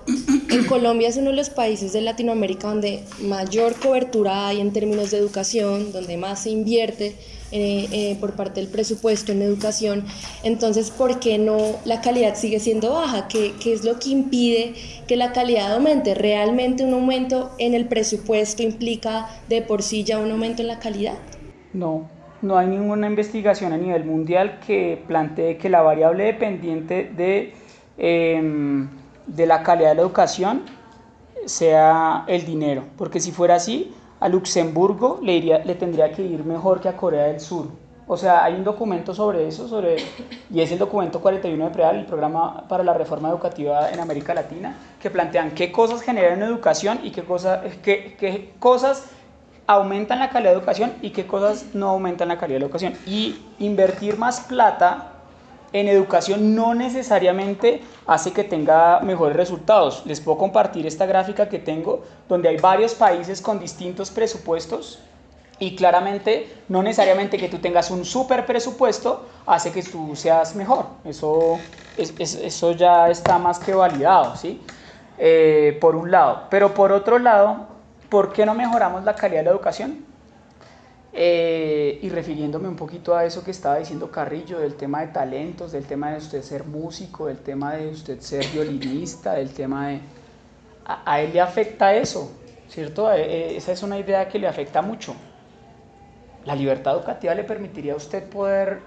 en Colombia es uno de los países de Latinoamérica donde mayor cobertura hay en términos de educación, donde más se invierte eh, eh, por parte del presupuesto en educación. Entonces, ¿por qué no la calidad sigue siendo baja? ¿Qué, ¿Qué, es lo que impide que la calidad aumente? ¿Realmente un aumento en el presupuesto implica de por sí ya un aumento en la calidad? No, no hay ninguna investigación a nivel mundial que plantee que la variable dependiente de, em, de la calidad de la educación sea el dinero, porque si fuera así, a Luxemburgo le, iría, le tendría que ir mejor que a Corea del Sur. O sea, hay un documento sobre eso, sobre, y es el documento 41 de PREAL, el programa para la reforma educativa en América Latina, que plantean qué cosas generan educación y qué, cosa, qué, qué cosas aumentan la calidad de educación y qué cosas no aumentan la calidad de educación. Y invertir más plata en educación no necesariamente hace que tenga mejores resultados. Les puedo compartir esta gráfica que tengo donde hay varios países con distintos presupuestos y claramente no necesariamente que tú tengas un super presupuesto hace que tú seas mejor. Eso, eso ya está más que validado, ¿sí? Eh, por un lado. Pero por otro lado, ¿por qué no mejoramos la calidad de la educación? Eh, y refiriéndome un poquito a eso que estaba diciendo Carrillo, del tema de talentos, del tema de usted ser músico, del tema de usted ser violinista, del tema de... A, él le afecta eso, ¿cierto? Eh, esa es una idea que le afecta mucho. La libertad educativa le permitiría a usted poder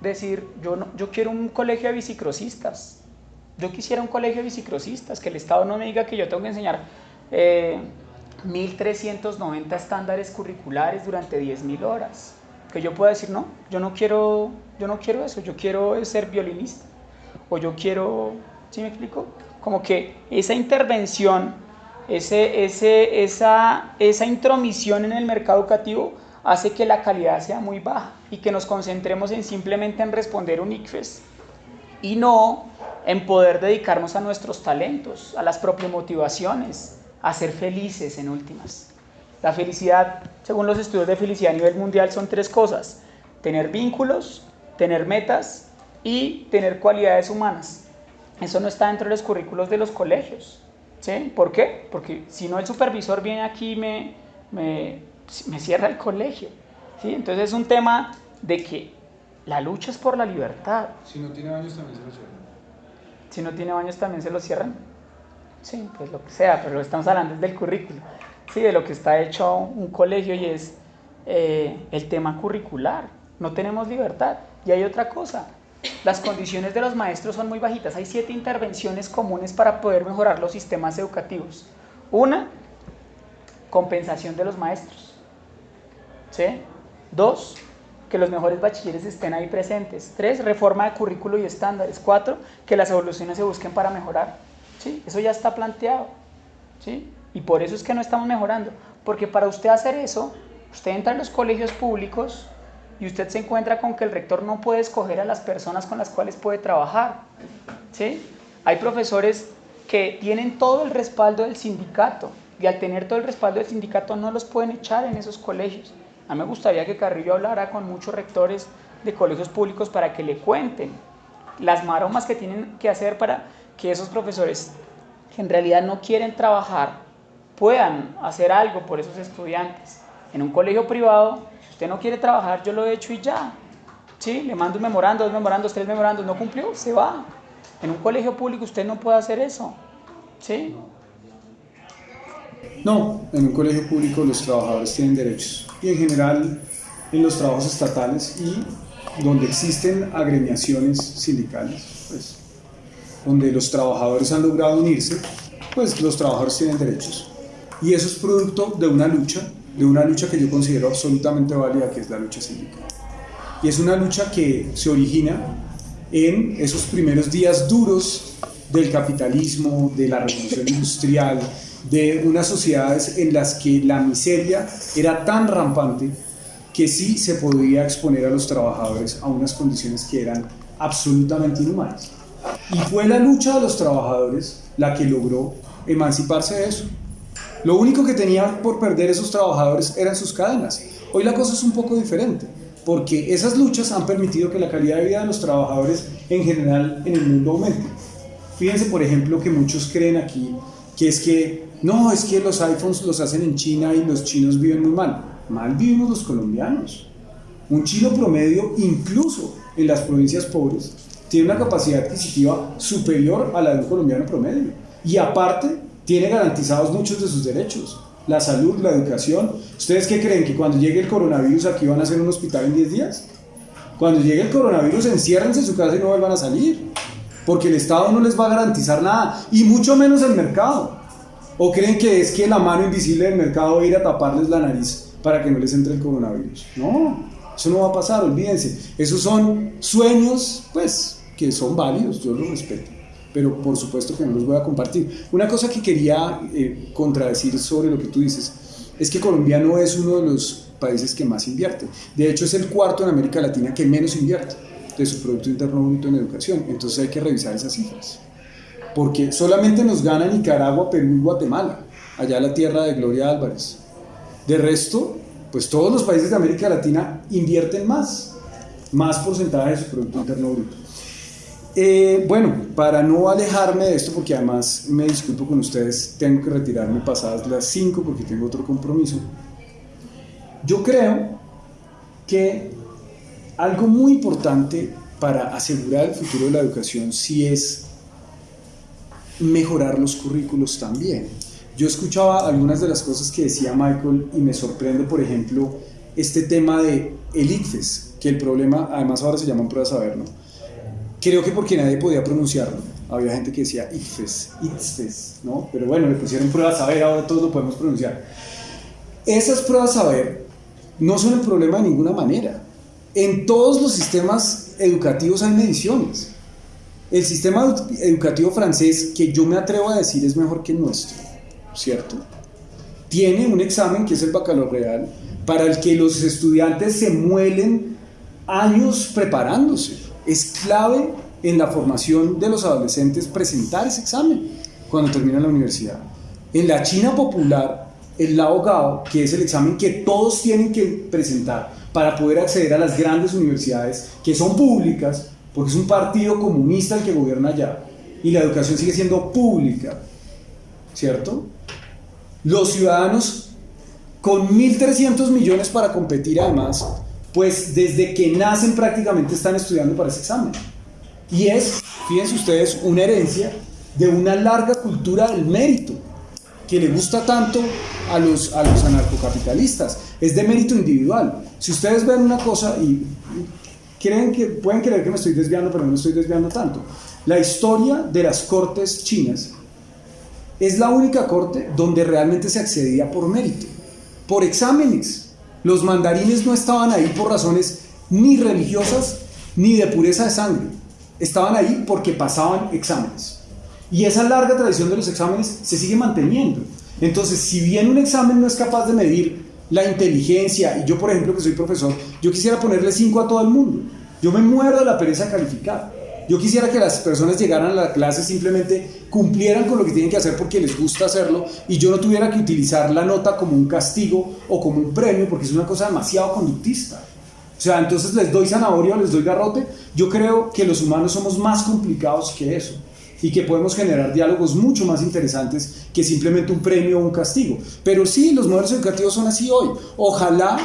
decir, yo, no, yo quiero un colegio de bicicrosistas, yo quisiera un colegio de bicicrosistas, que el Estado no me diga que yo tengo que enseñar... Eh, 1.390 estándares curriculares durante 10.000 horas. Que yo pueda decir, no, yo no quiero, yo no quiero eso, yo quiero ser violinista. O yo quiero, ¿sí me explico? Como que esa intervención, ese, ese, esa, esa intromisión en el mercado educativo hace que la calidad sea muy baja y que nos concentremos en simplemente en responder un ICFES y no en poder dedicarnos a nuestros talentos, a las propias motivaciones, a ser felices en últimas. La felicidad, según los estudios de felicidad a nivel mundial, son tres cosas. Tener vínculos, tener metas y tener cualidades humanas. Eso no está dentro de los currículos de los colegios. ¿Sí? ¿Por qué? Porque si no el supervisor viene aquí y me, me, me cierra el colegio. ¿Sí? Entonces es un tema de que la lucha es por la libertad. Si no tiene baños también se lo cierran. Si no tiene baños también se lo cierran. Sí, pues lo que sea, pero estamos hablando del currículo. Sí, de lo que está hecho un colegio y es eh, el tema curricular. No tenemos libertad. Y hay otra cosa. Las condiciones de los maestros son muy bajitas. Hay siete intervenciones comunes para poder mejorar los sistemas educativos. Una, compensación de los maestros. ¿Sí? Dos, que los mejores bachilleres estén ahí presentes. Tres, reforma de currículo y estándares. Cuatro, que las evoluciones se busquen para mejorar. ¿Sí? Eso ya está planteado. ¿Sí? Y por eso es que no estamos mejorando. Porque para usted hacer eso, usted entra en los colegios públicos y usted se encuentra con que el rector no puede escoger a las personas con las cuales puede trabajar. ¿Sí? Hay profesores que tienen todo el respaldo del sindicato y al tener todo el respaldo del sindicato no los pueden echar en esos colegios. A mí me gustaría que Carrillo hablara con muchos rectores de colegios públicos para que le cuenten las maromas que tienen que hacer para que esos profesores que en realidad no quieren trabajar puedan hacer algo por esos estudiantes. En un colegio privado, si usted no quiere trabajar, yo lo he hecho y ya. ¿Sí? Le mando un memorando, dos memorandos, tres memorandos, no cumplió, se va. En un colegio público usted no puede hacer eso. ¿Sí? No, en un colegio público los trabajadores tienen derechos y en general en los trabajos estatales y donde existen agremiaciones sindicales, pues, donde los trabajadores han logrado unirse, pues los trabajadores tienen derechos. Y eso es producto de una lucha, de una lucha que yo considero absolutamente válida, que es la lucha sindical. Y es una lucha que se origina en esos primeros días duros del capitalismo, de la revolución industrial, de unas sociedades en las que la miseria era tan rampante que sí se podía exponer a los trabajadores a unas condiciones que eran absolutamente inhumanas. Y fue la lucha de los trabajadores la que logró emanciparse de eso. Lo único que tenían por perder esos trabajadores eran sus cadenas. Hoy la cosa es un poco diferente, porque esas luchas han permitido que la calidad de vida de los trabajadores en general en el mundo aumente. Fíjense, por ejemplo, que muchos creen aquí que es que, no, es que los iPhones los hacen en China y los chinos viven muy mal. Mal vivimos los colombianos. Un chino promedio, incluso en las provincias pobres, tiene una capacidad adquisitiva superior a la de un colombiano promedio. Y aparte, tiene garantizados muchos de sus derechos. La salud, la educación. ¿Ustedes qué creen? ¿Que cuando llegue el coronavirus aquí van a hacer un hospital en 10 días? Cuando llegue el coronavirus, enciérrense en su casa y no vuelvan a salir porque el Estado no les va a garantizar nada, y mucho menos el mercado. ¿O creen que es que la mano invisible del mercado va a ir a taparles la nariz para que no les entre el coronavirus? No, eso no va a pasar, olvídense. Esos son sueños, pues, que son válidos, yo los respeto, pero por supuesto que no los voy a compartir. Una cosa que quería eh, contradecir sobre lo que tú dices es que Colombia no es uno de los países que más invierte. De hecho, es el cuarto en América Latina que menos invierte de su Producto Interno Bruto en educación. Entonces hay que revisar esas cifras. Porque solamente nos gana Nicaragua, Perú y Guatemala, allá la tierra de Gloria Álvarez. De resto, pues todos los países de América Latina invierten más, más porcentaje de su Producto Interno Bruto. Eh, bueno, para no alejarme de esto, porque además me disculpo con ustedes, tengo que retirarme pasadas las 5 porque tengo otro compromiso. Yo creo que algo muy importante para asegurar el futuro de la educación sí es mejorar los currículos también. Yo escuchaba algunas de las cosas que decía Michael y me sorprende, por ejemplo, este tema de el ICFES, que el problema, además ahora se llaman pruebas saber, ¿no? Creo que porque nadie podía pronunciarlo. Había gente que decía ITFES, ITFES, ¿no? Pero bueno, le pusieron pruebas a ver, ahora todos lo podemos pronunciar. Esas pruebas a ver no son el problema de ninguna manera. En todos los sistemas educativos hay mediciones. El sistema educativo francés, que yo me atrevo a decir es mejor que el nuestro, ¿cierto? Tiene un examen que es el baccalaureal, para el que los estudiantes se muelen años preparándose. Es clave en la formación de los adolescentes presentar ese examen cuando terminan la universidad. En la China popular, el Lao Gao, que es el examen que todos tienen que presentar para poder acceder a las grandes universidades, que son públicas, porque es un partido comunista el que gobierna allá, y la educación sigue siendo pública, ¿cierto? Los ciudadanos con 1.300 millones para competir además, pues desde que nacen prácticamente están estudiando para ese examen. Y es, fíjense ustedes, una herencia de una larga cultura del mérito, que le gusta tanto a los, a los anarcocapitalistas. Es de mérito individual. Si ustedes ven una cosa y creen que, pueden creer que me estoy desviando, pero no me estoy desviando tanto. La historia de las cortes chinas es la única corte donde realmente se accedía por mérito, por exámenes. Los mandarines no estaban ahí por razones ni religiosas ni de pureza de sangre. Estaban ahí porque pasaban exámenes. Y esa larga tradición de los exámenes se sigue manteniendo. Entonces, si bien un examen no es capaz de medir la inteligencia, y yo por ejemplo que soy profesor, yo quisiera ponerle 5 a todo el mundo. Yo me muero de la pereza calificar. Yo quisiera que las personas llegaran a la clase simplemente cumplieran con lo que tienen que hacer porque les gusta hacerlo y yo no tuviera que utilizar la nota como un castigo o como un premio porque es una cosa demasiado conductista. O sea, entonces les doy zanahoria o les doy garrote. Yo creo que los humanos somos más complicados que eso y que podemos generar diálogos mucho más interesantes que simplemente un premio o un castigo. Pero sí, los modelos educativos son así hoy. Ojalá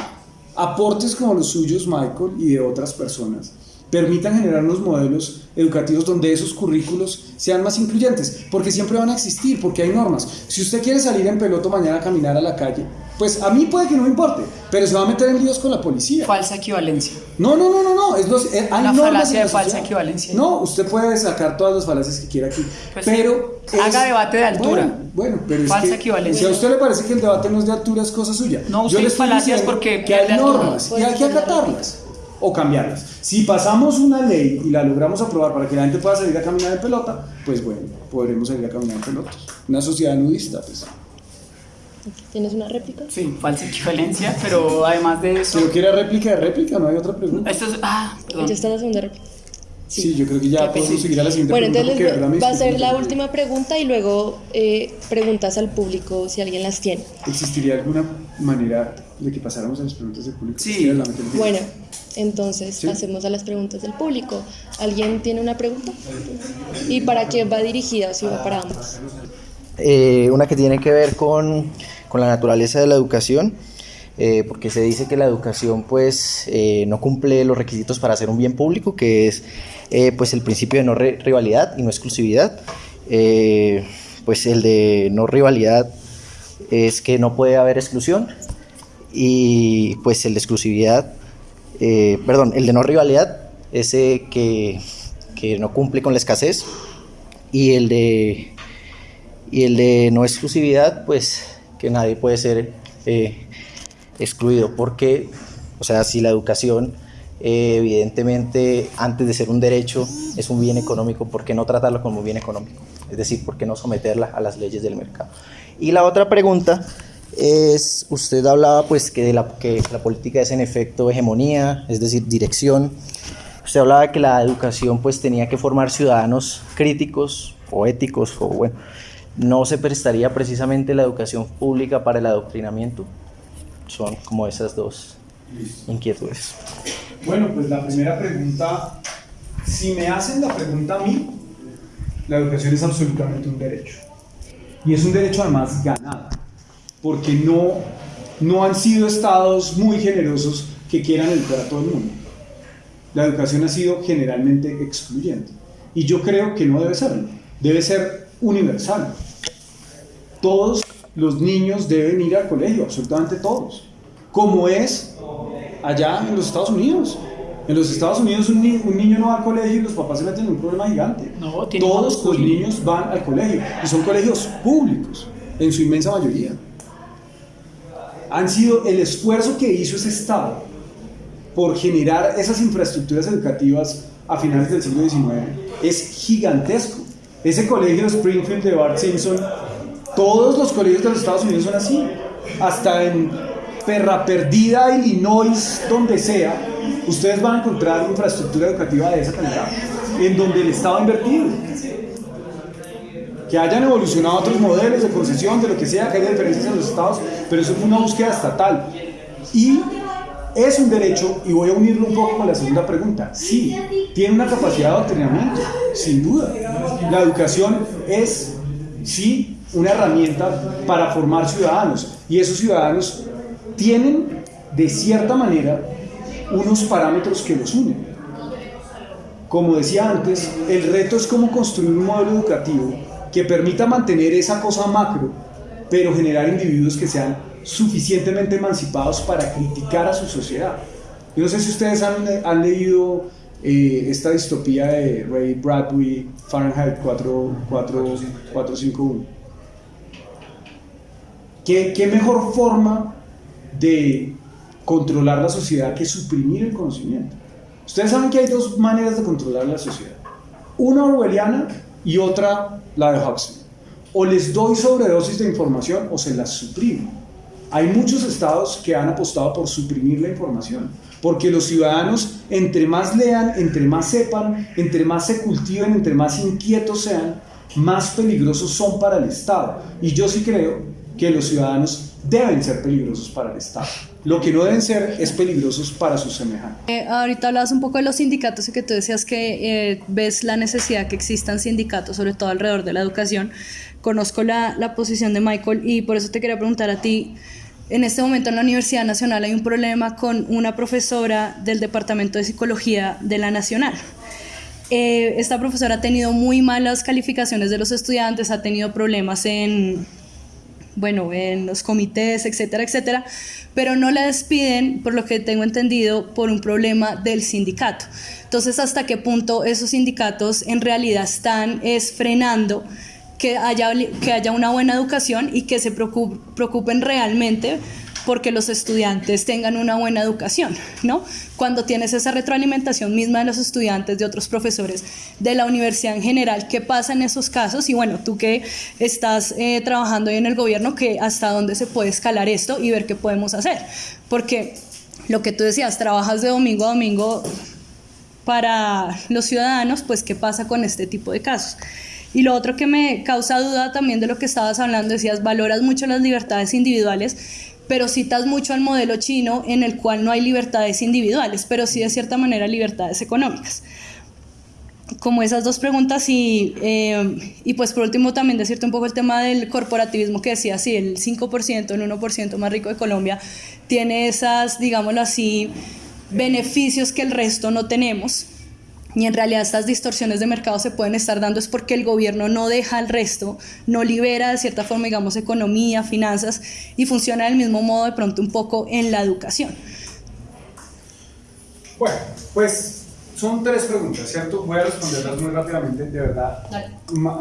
aportes como los suyos, Michael, y de otras personas, permitan generar unos modelos educativos donde esos currículos sean más incluyentes, porque siempre van a existir, porque hay normas. Si usted quiere salir en peloto mañana a caminar a la calle, pues a mí puede que no me importe, pero se va a meter en líos con la policía. Falsa equivalencia. No, no, no, no, no. Es los, eh, hay Una falacia de falsa equivalencia. No, usted puede sacar todas las falacias que quiera aquí, pues pero... haga debate de altura. Bueno, pero falsa es que, equivalencia. Si a usted le parece que el debate no es de altura, es cosa suya. No, usted Yo le falacias porque que hay normas y hay que acatarlas o cambiarlas. Si pasamos una ley y la logramos aprobar para que la gente pueda salir a caminar en pelota, pues bueno, podremos salir a caminar en pelotas. Una sociedad nudista, pues. ¿Tienes una réplica? Sí, falsa equivalencia, pero además de eso. Si no quiere réplica de réplica, no hay otra pregunta. Esto es. Ah, perdón. Ya está la segunda réplica. Sí. yo creo que ya podemos seguir a la siguiente bueno, pregunta. Bueno, entonces va a ser la última pregunta y luego eh, preguntas al público si alguien las tiene. ¿Existiría alguna manera de que pasáramos a las preguntas del público? Sí. Bueno, entonces pasemos a las preguntas del público. ¿Alguien tiene una pregunta? ¿Y para quién va dirigida o si va para ambos? Eh, una que tiene que ver con, con, la naturaleza de la educación, eh, porque se dice que la educación pues eh, no cumple los requisitos para ser un bien público, que es pues el principio de no rivalidad y no exclusividad. pues el de no rivalidad es que no puede haber exclusión y pues el de exclusividad eh, perdón, el de no rivalidad, ese que, que, no cumple con la escasez, y el de, y el de no exclusividad, pues que nadie puede ser eh, excluido, porque, o sea, si la educación eh, evidentemente antes de ser un derecho es un bien económico, ¿por qué no tratarlo como un bien económico? Es decir, ¿por qué no someterla a las leyes del mercado? Y la otra pregunta es, usted hablaba pues que, de la, que la política es en efecto hegemonía, es decir, dirección. Usted hablaba de que la educación pues tenía que formar ciudadanos críticos o éticos o bueno, ¿no se prestaría precisamente la educación pública para el adoctrinamiento? Son como esas dos inquietudes. Bueno, pues la primera pregunta, si me hacen la pregunta a mí, la educación es absolutamente un derecho. Y es un derecho además ganado porque no, no han sido estados muy generosos que quieran educar a todo el mundo. La educación ha sido generalmente excluyente. Y yo creo que no debe serlo, debe ser universal. Todos los niños deben ir al colegio, absolutamente todos, como es allá en los Estados Unidos. En los Estados Unidos un, ni- un niño no va al colegio y los papás se meten en un problema gigante. No, Todos los niños van al colegio y son colegios públicos, en su inmensa mayoría. Han sido el esfuerzo que hizo ese Estado por generar esas infraestructuras educativas a finales del siglo XIX es gigantesco. Ese colegio de Springfield de Bart Simpson, todos los colegios de los Estados Unidos son así. Hasta en Perra Perdida, Illinois, donde sea, ustedes van a encontrar infraestructura educativa de esa calidad, en donde el Estado ha invertido. Que hayan evolucionado otros modelos de concesión, de lo que sea, que haya diferencias en los estados, pero eso fue una búsqueda estatal. Y es un derecho, y voy a unirlo un poco con la segunda pregunta. Sí, tiene una capacidad de adoctrinamiento, sin duda. La educación es, sí, una herramienta para formar ciudadanos. Y esos ciudadanos tienen, de cierta manera, unos parámetros que los unen. Como decía antes, el reto es cómo construir un modelo educativo que permita mantener esa cosa macro, pero generar individuos que sean suficientemente emancipados para criticar a su sociedad. Yo no sé si ustedes han, leído eh, esta distopía de Ray Bradbury, Fahrenheit 4, 4, 451. ¿Qué, ¿Qué mejor forma de controlar la sociedad que suprimir el conocimiento? Ustedes saben que hay dos maneras de controlar la sociedad. Una orwelliana y otra la de Huxley. O les doy sobredosis de información o se las suprimo. Hay muchos estados que han apostado por suprimir la información, porque los ciudadanos, entre más lean, entre más sepan, entre más se cultiven, entre más inquietos sean, más peligrosos son para el Estado. Y yo sí creo que los ciudadanos deben ser peligrosos para el Estado. Lo que no deben ser es peligrosos para sus semejantes. Eh, ahorita hablabas un poco de los sindicatos y que tú decías que eh, ves la necesidad que existan sindicatos, sobre todo alrededor de la educación. Conozco la, la posición de Michael y por eso te quería preguntar a ti. En este momento en la Universidad Nacional hay un problema con una profesora del Departamento de Psicología de la Nacional. Eh, esta profesora ha tenido muy malas calificaciones de los estudiantes, ha tenido problemas en, bueno, en los comités, etcétera, etcétera, pero no la despiden, por lo que tengo entendido, por un problema del sindicato. Entonces, ¿hasta qué punto esos sindicatos en realidad están es frenando que haya, que haya una buena educación y que se preocup- preocupen realmente porque los estudiantes tengan una buena educación, ¿no? Cuando tienes esa retroalimentación misma de los estudiantes, de otros profesores, de la universidad en general, ¿qué pasa en esos casos? Y bueno, tú que estás eh, trabajando ahí en el gobierno, que hasta dónde se puede escalar esto y ver qué podemos hacer. Porque lo que tú decías, trabajas de domingo a domingo para los ciudadanos, pues qué pasa con este tipo de casos. Y lo otro que me causa duda también de lo que estabas hablando, decías, valoras mucho las libertades individuales, pero citas mucho al modelo chino en el cual no hay libertades individuales, pero sí de cierta manera libertades económicas. Como esas dos preguntas y, eh, y pues por último también decirte un poco el tema del corporativismo que decía, sí, el 5%, el 1% más rico de Colombia tiene esas, digámoslo así, beneficios que el resto no tenemos. Y en realidad estas distorsiones de mercado se pueden estar dando es porque el gobierno no deja al resto, no libera de cierta forma, digamos, economía, finanzas y funciona del mismo modo de pronto un poco en la educación. Bueno, pues son tres preguntas, ¿cierto? Voy a responderlas muy rápidamente, de verdad.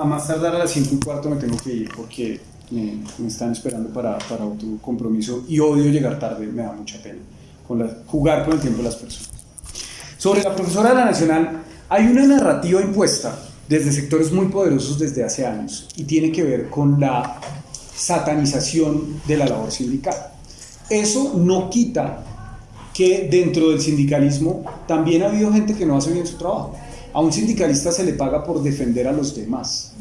A más tardar a las 5 y cuarto me tengo que ir porque me, me están esperando para, para otro compromiso y odio llegar tarde, me da mucha pena con la- jugar con el tiempo de las personas. Sobre la profesora de la Nacional, hay una narrativa impuesta desde sectores muy poderosos desde hace años y tiene que ver con la satanización de la labor sindical. Eso no quita que dentro del sindicalismo también ha habido gente que no hace bien su trabajo. A un sindicalista se le paga por defender a los demás.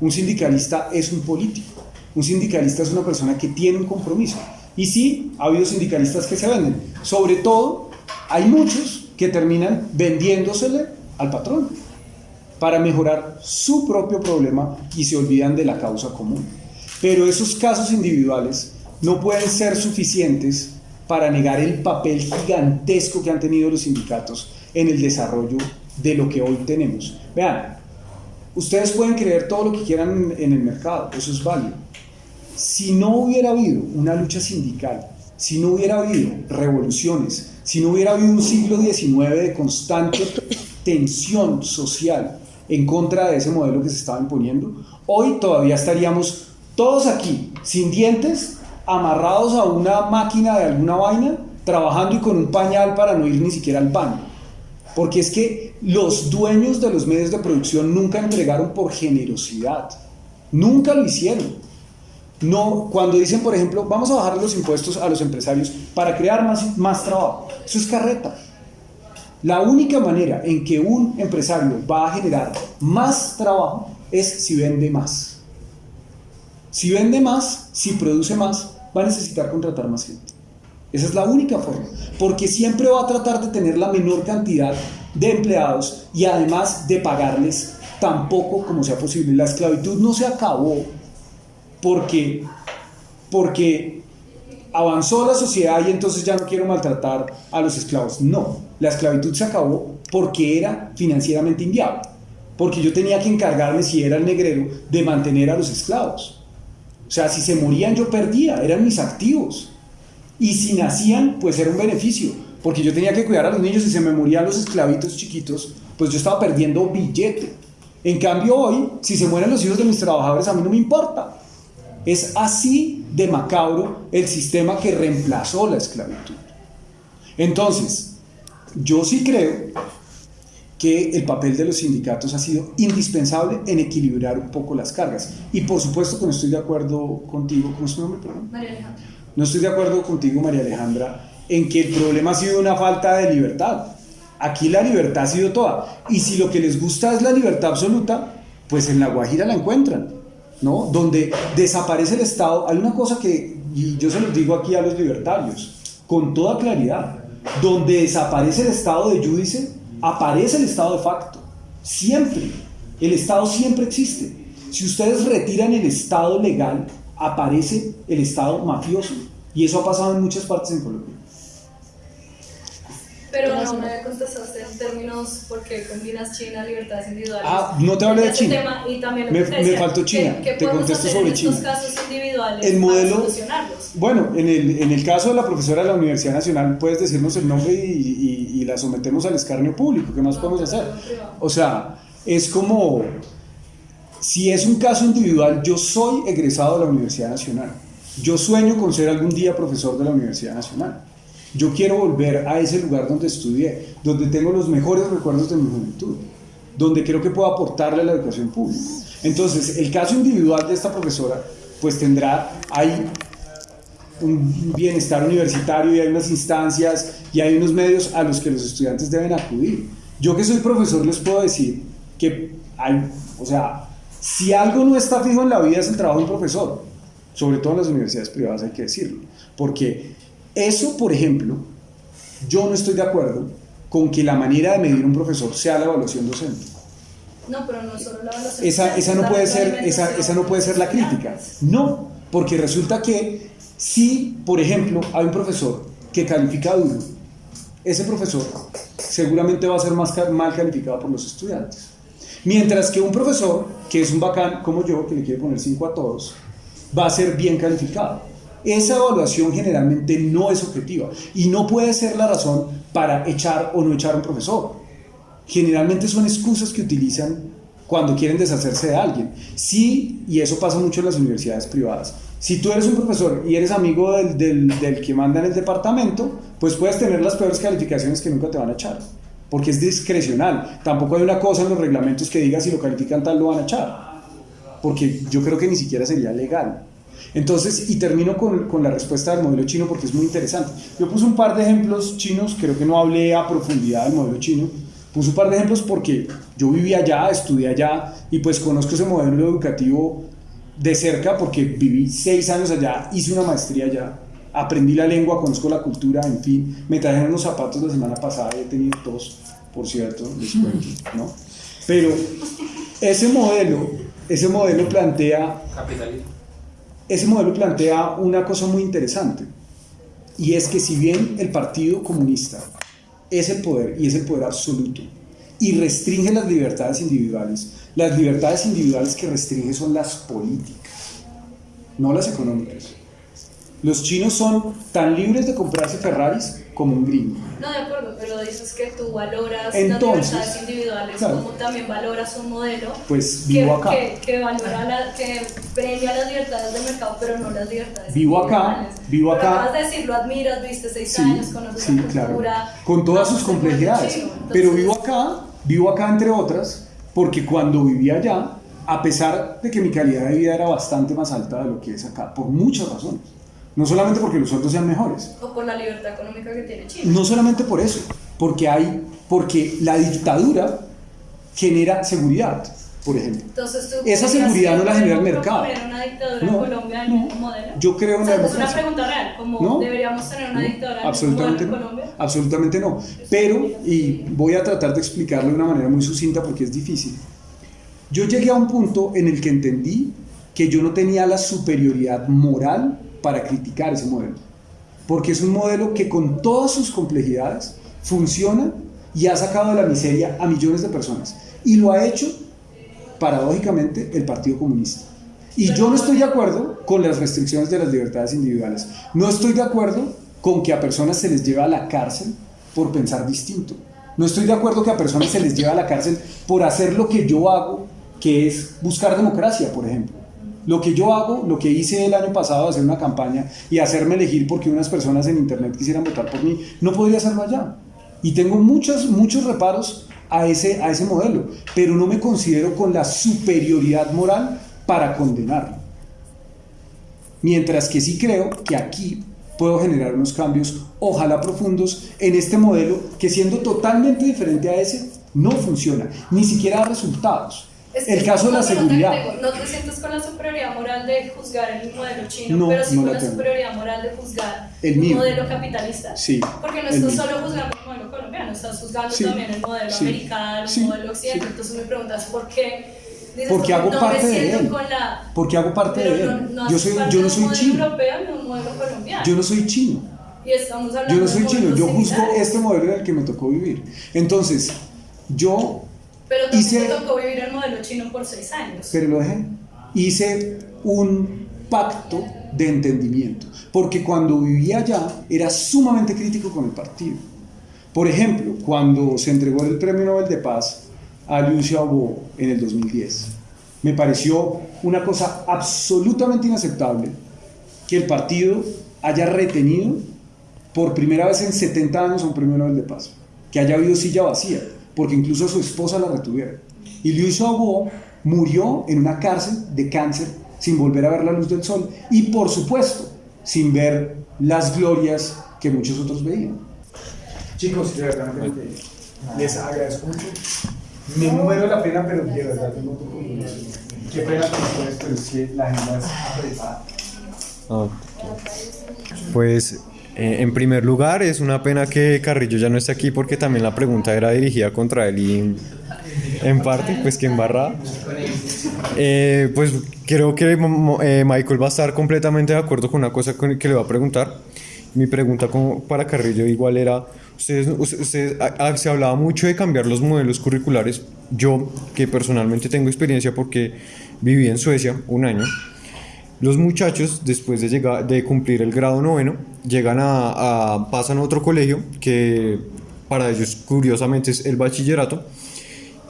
Un sindicalista es un político. Un sindicalista es una persona que tiene un compromiso. Y sí, ha habido sindicalistas que se venden. Sobre todo, hay muchos que terminan vendiéndosele al patrón para mejorar su propio problema y se olvidan de la causa común. Pero esos casos individuales no pueden ser suficientes para negar el papel gigantesco que han tenido los sindicatos en el desarrollo de lo que hoy tenemos. Vean, ustedes pueden creer todo lo que quieran en, el mercado, eso es válido. Si no hubiera habido una lucha sindical si no hubiera habido revoluciones, si no hubiera habido un siglo XIX de constante tensión social en contra de ese modelo que se estaba imponiendo, hoy todavía estaríamos todos aquí, sin dientes, amarrados a una máquina de alguna vaina, trabajando y con un pañal para no ir ni siquiera al baño. Porque es que los dueños de los medios de producción nunca entregaron por generosidad. Nunca lo hicieron. No, cuando dicen, por ejemplo, vamos a bajar los impuestos a los empresarios para crear más, más trabajo, eso es carreta. La única manera en que un empresario va a generar más trabajo es si vende más. Si vende más, si produce más, va a necesitar contratar más gente. Esa es la única forma, porque siempre va a tratar de tener la menor cantidad de empleados y además de pagarles tan poco como sea posible. La esclavitud no se acabó porque, porque avanzó la sociedad y entonces ya no quiero maltratar a los esclavos. No, la esclavitud se acabó porque era financieramente inviable, porque yo tenía que encargarme, si era el negrero, de mantener a los esclavos. O sea, si se morían yo perdía, eran mis activos. Y si nacían, pues era un beneficio, porque yo tenía que cuidar a los niños y se me morían los esclavitos chiquitos, pues yo estaba perdiendo billete. En cambio hoy, si se mueren los hijos de mis trabajadores, a mí no me importa, es así de macabro el sistema que reemplazó la esclavitud. Entonces, yo sí creo que el papel de los sindicatos ha sido indispensable en equilibrar un poco las cargas. Y por supuesto que no estoy de acuerdo contigo, ¿cómo es tu nombre? María Alejandra. No estoy de acuerdo contigo, María Alejandra, en que el problema ha sido una falta de libertad. Aquí la libertad ha sido toda. Y si lo que les gusta es la libertad absoluta, pues en La Guajira la encuentran. ¿no? Donde desaparece el Estado, hay una cosa que, y yo se los digo aquí a los libertarios, con toda claridad, donde desaparece el Estado de judice, aparece el Estado de facto, siempre, el Estado siempre existe. Si ustedes retiran el Estado legal, aparece el Estado mafioso, y eso ha pasado en muchas partes en Colombia. Pero no me contestaste en términos porque combinas China, libertades individuales. Ah, no te hablé de Ese China. tema, y también Me- me faltó China. ¿qué- qué Te contesto hacer sobre en estos China. casos individuales El modelo-? Bueno, en el, en el caso de la profesora de la Universidad Nacional, puedes decirnos el nombre y, y- y la sometemos al escarnio público. ¿Qué más podemos hacer? O sea, es como, si es un caso individual, yo soy egresado de la Universidad Nacional. Yo sueño con ser algún día profesor de la Universidad Nacional. Yo quiero volver a ese lugar donde estudié, donde tengo los mejores recuerdos de mi juventud, donde creo que puedo aportarle a la educación pública. Entonces, el caso individual de esta profesora, pues tendrá ahí un bienestar universitario y hay unas instancias y hay unos medios a los que los estudiantes deben acudir. Yo que soy profesor les puedo decir que hay, o sea, si algo no está fijo en la vida es el trabajo de un profesor, sobre todo en las universidades privadas hay que decirlo, porque eso, por ejemplo, yo no estoy de acuerdo con que la manera de medir un profesor sea la evaluación docente. No, pero no solo la evaluación. Esa, esa, no puede ser, esa, esa no puede ser la crítica. No, porque resulta que si, por ejemplo, hay un profesor que califica duro, ese profesor seguramente va a ser más mal calificado por los estudiantes. Mientras que un profesor, que es un bacán como yo, que le quiere poner 5 a todos, va a ser bien calificado. Esa evaluación generalmente no es objetiva y no puede ser la razón para echar o no echar a un profesor generalmente son excusas que utilizan cuando quieren deshacerse de alguien. Sí, y eso pasa mucho en las universidades privadas. Si tú eres un profesor y eres amigo del, del, del que manda en el departamento, pues puedes tener las peores calificaciones que nunca te van a echar, porque es discrecional. Tampoco hay una cosa en los reglamentos que diga si lo califican tal lo van a echar, porque yo creo que ni siquiera sería legal. Entonces, y termino con, con la respuesta del modelo chino porque es muy interesante. Yo puse un par de ejemplos chinos, creo que no hablé a profundidad del modelo chino, Puse un par de ejemplos porque yo viví allá, estudié allá y pues conozco ese modelo educativo de cerca porque viví seis años allá, hice una maestría allá, aprendí la lengua, conozco la cultura, en fin. Me trajeron unos zapatos la semana pasada y he tenido dos, por cierto, cuento, ¿no? Pero ese modelo, ese modelo plantea, Capitalismo. Ese modelo plantea una cosa muy interesante y es que si bien el Partido Comunista es el poder y es el poder absoluto y restringe las libertades individuales, las libertades individuales que restringe son las políticas, no las económicas. Los chinos son tan libres de comprarse Ferraris como un gringo. No, de acuerdo, pero dices que tú valoras Entonces, las libertades individuales, claro. como también valoras un modelo Pues que, vivo acá. que, que valora la, que premia las libertades del mercado, pero no las libertades Vivo acá, vivo Pero acá. Acabas de decir, lo admiras, viste seis Sí, años, conoces sí, la claro. cultura. Con todas sus complejidades. chino, Pero entonces- vivo acá, vivo acá entre otras, porque cuando vivía allá, a pesar de que mi calidad de vida era bastante más alta de lo que es acá, por muchas razones. No solamente porque los sueldos sean mejores, O por la libertad económica que tiene China. no solamente por eso, porque hay, porque la dictadura genera seguridad, por ejemplo. Entonces, ¿tú Esa seguridad no la genera el mercado. una dictadura No, en Colombia del no. mismo modelo? Yo creo en O la sea, es una pregunta real, como No. deberíamos tener una dictadura absolutamente en no, Colombia. absolutamente no. Pero, y voy a tratar de explicarlo de una manera muy sucinta porque es difícil. Yo llegué a un punto en el que entendí que yo no tenía la superioridad moral para criticar ese modelo. Porque es un modelo que con todas sus complejidades funciona y ha sacado de la miseria a millones de personas. Y lo ha hecho, paradójicamente, el Partido Comunista. Y yo no estoy de acuerdo con las restricciones de las libertades individuales. No estoy de acuerdo con que a personas se les lleve a la cárcel por pensar distinto. No estoy de acuerdo que a personas se les lleve a la cárcel por hacer lo que yo hago, que es buscar democracia, por ejemplo. Lo que yo hago, lo que hice el año pasado, hacer una campaña y hacerme elegir porque unas personas en internet quisieran votar por mí, no podría hacerlo allá. Y tengo muchos, muchos reparos a ese, a ese modelo, pero no me considero con la superioridad moral para condenarlo. Mientras que sí creo que aquí puedo generar unos cambios, ojalá profundos, en este modelo que siendo totalmente diferente a ese, no funciona, ni siquiera da resultados. Es que El caso de la seguridad. tengo, ¿No te sientes con la superioridad moral de juzgar el modelo chino, No, pero sí no con la la superioridad moral de juzgar El mío. modelo capitalista? Sí, Porque no estás solo juzgando el modelo colombiano, estás juzgando Sí, también el modelo sí, americano, el modelo occidental. Entonces me preguntas, ¿por qué? Dices, Porque hago no parte de él. con la... Porque hago parte de él. no, no yo, soy, yo no soy chino. europeo ni un modelo colombiano. Yo no soy chino. y estamos hablando Yo no soy chino. Yo juzgo similares. este modelo en el que me tocó vivir. Entonces, yo Pero también hice- tocó vivir el modelo chino por seis años. pero lo dejé. Hice un pacto de entendimiento, porque cuando vivía allá era sumamente crítico con el partido. Por ejemplo, cuando se entregó el Premio Nobel de Paz a Liu Xiaobo en el 2010, me pareció una cosa absolutamente inaceptable que el partido haya retenido por primera vez en 70 años un Premio Nobel de Paz, que haya habido silla vacía, porque incluso a su esposa la retuvieron. Y Liu Xiaobo murió en una cárcel de cáncer sin volver a ver la luz del sol y por supuesto sin ver las glorias que muchos otros veían. Chicos, de verdad, les agradezco mucho. Me muero la pena, pero de verdad tengo tu compromiso. Qué pena con ustedes, pero es que la agenda es apretada. Pues eh, en primer lugar es una pena que Carrillo ya no esté aquí porque también la pregunta era dirigida contra él y en parte pues que embarrada. Eh, pues creo que eh, Michael va a estar completamente de acuerdo con una cosa que le va a preguntar. Mi pregunta como para Carrillo igual era, ustedes, ustedes- a- a- se hablaba mucho de cambiar los modelos curriculares. Yo, que personalmente tengo experiencia porque viví en Suecia un año, los muchachos, después de, llegar, de cumplir el grado noveno, llegan a, pasan a otro colegio que para ellos curiosamente es el bachillerato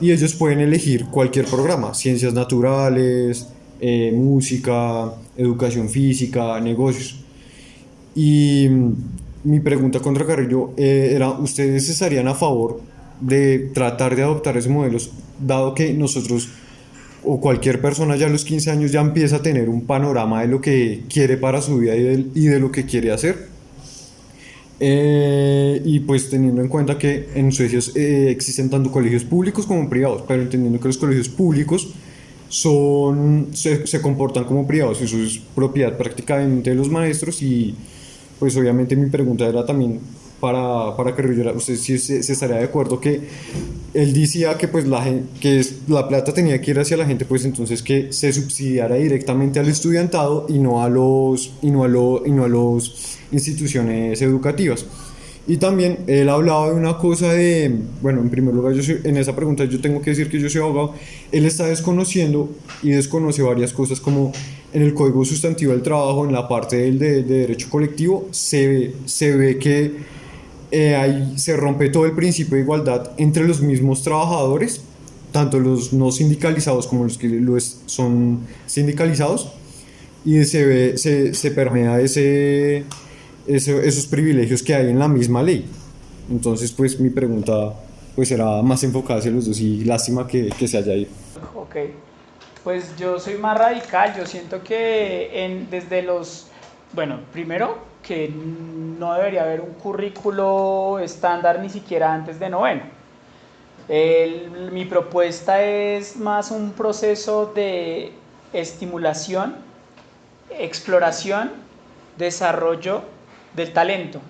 y ellos pueden elegir cualquier programa, ciencias naturales, eh, música, educación física, negocios. Y mm, mi pregunta contra Carrillo eh, era, ¿ustedes estarían a favor de tratar de adoptar esos modelos, dado que nosotros o cualquier persona ya a los 15 años ya empieza a tener un panorama de lo que quiere para su vida y de, y lo que quiere hacer? Eh, y pues teniendo en cuenta que en Suecia eh, existen tanto colegios públicos como privados, pero entendiendo que los colegios públicos son, se, comportan como privados, eso es propiedad prácticamente de los maestros y pues obviamente mi pregunta era también para, para Carrillo, ¿usted sí se, se estaría de acuerdo que él decía que pues la, que la plata tenía que ir hacia la gente, pues entonces que se subsidiara directamente al estudiantado y no a los, y no a lo- y no a los instituciones educativas? Y también él hablaba de una cosa de, bueno, en primer lugar, yo en esa pregunta yo tengo que decir que yo soy abogado, él está desconociendo y desconoce varias cosas como en el Código Sustantivo del Trabajo, en la parte de, de derecho colectivo, se se ve que eh, ahí se rompe todo el principio de igualdad entre los mismos trabajadores, tanto los no sindicalizados como los que lo es- son sindicalizados, y se, ve, se, se permea ese, ese- esos privilegios que hay en la misma ley. Entonces, pues mi pregunta pues era más enfocada hacia los dos y lástima que, que se haya ido. Ok, pues yo soy más radical, yo siento que en, desde los, bueno, primero que no debería haber un currículo estándar ni siquiera antes de noveno. Mi propuesta es más un proceso de estimulación, exploración, desarrollo del talento.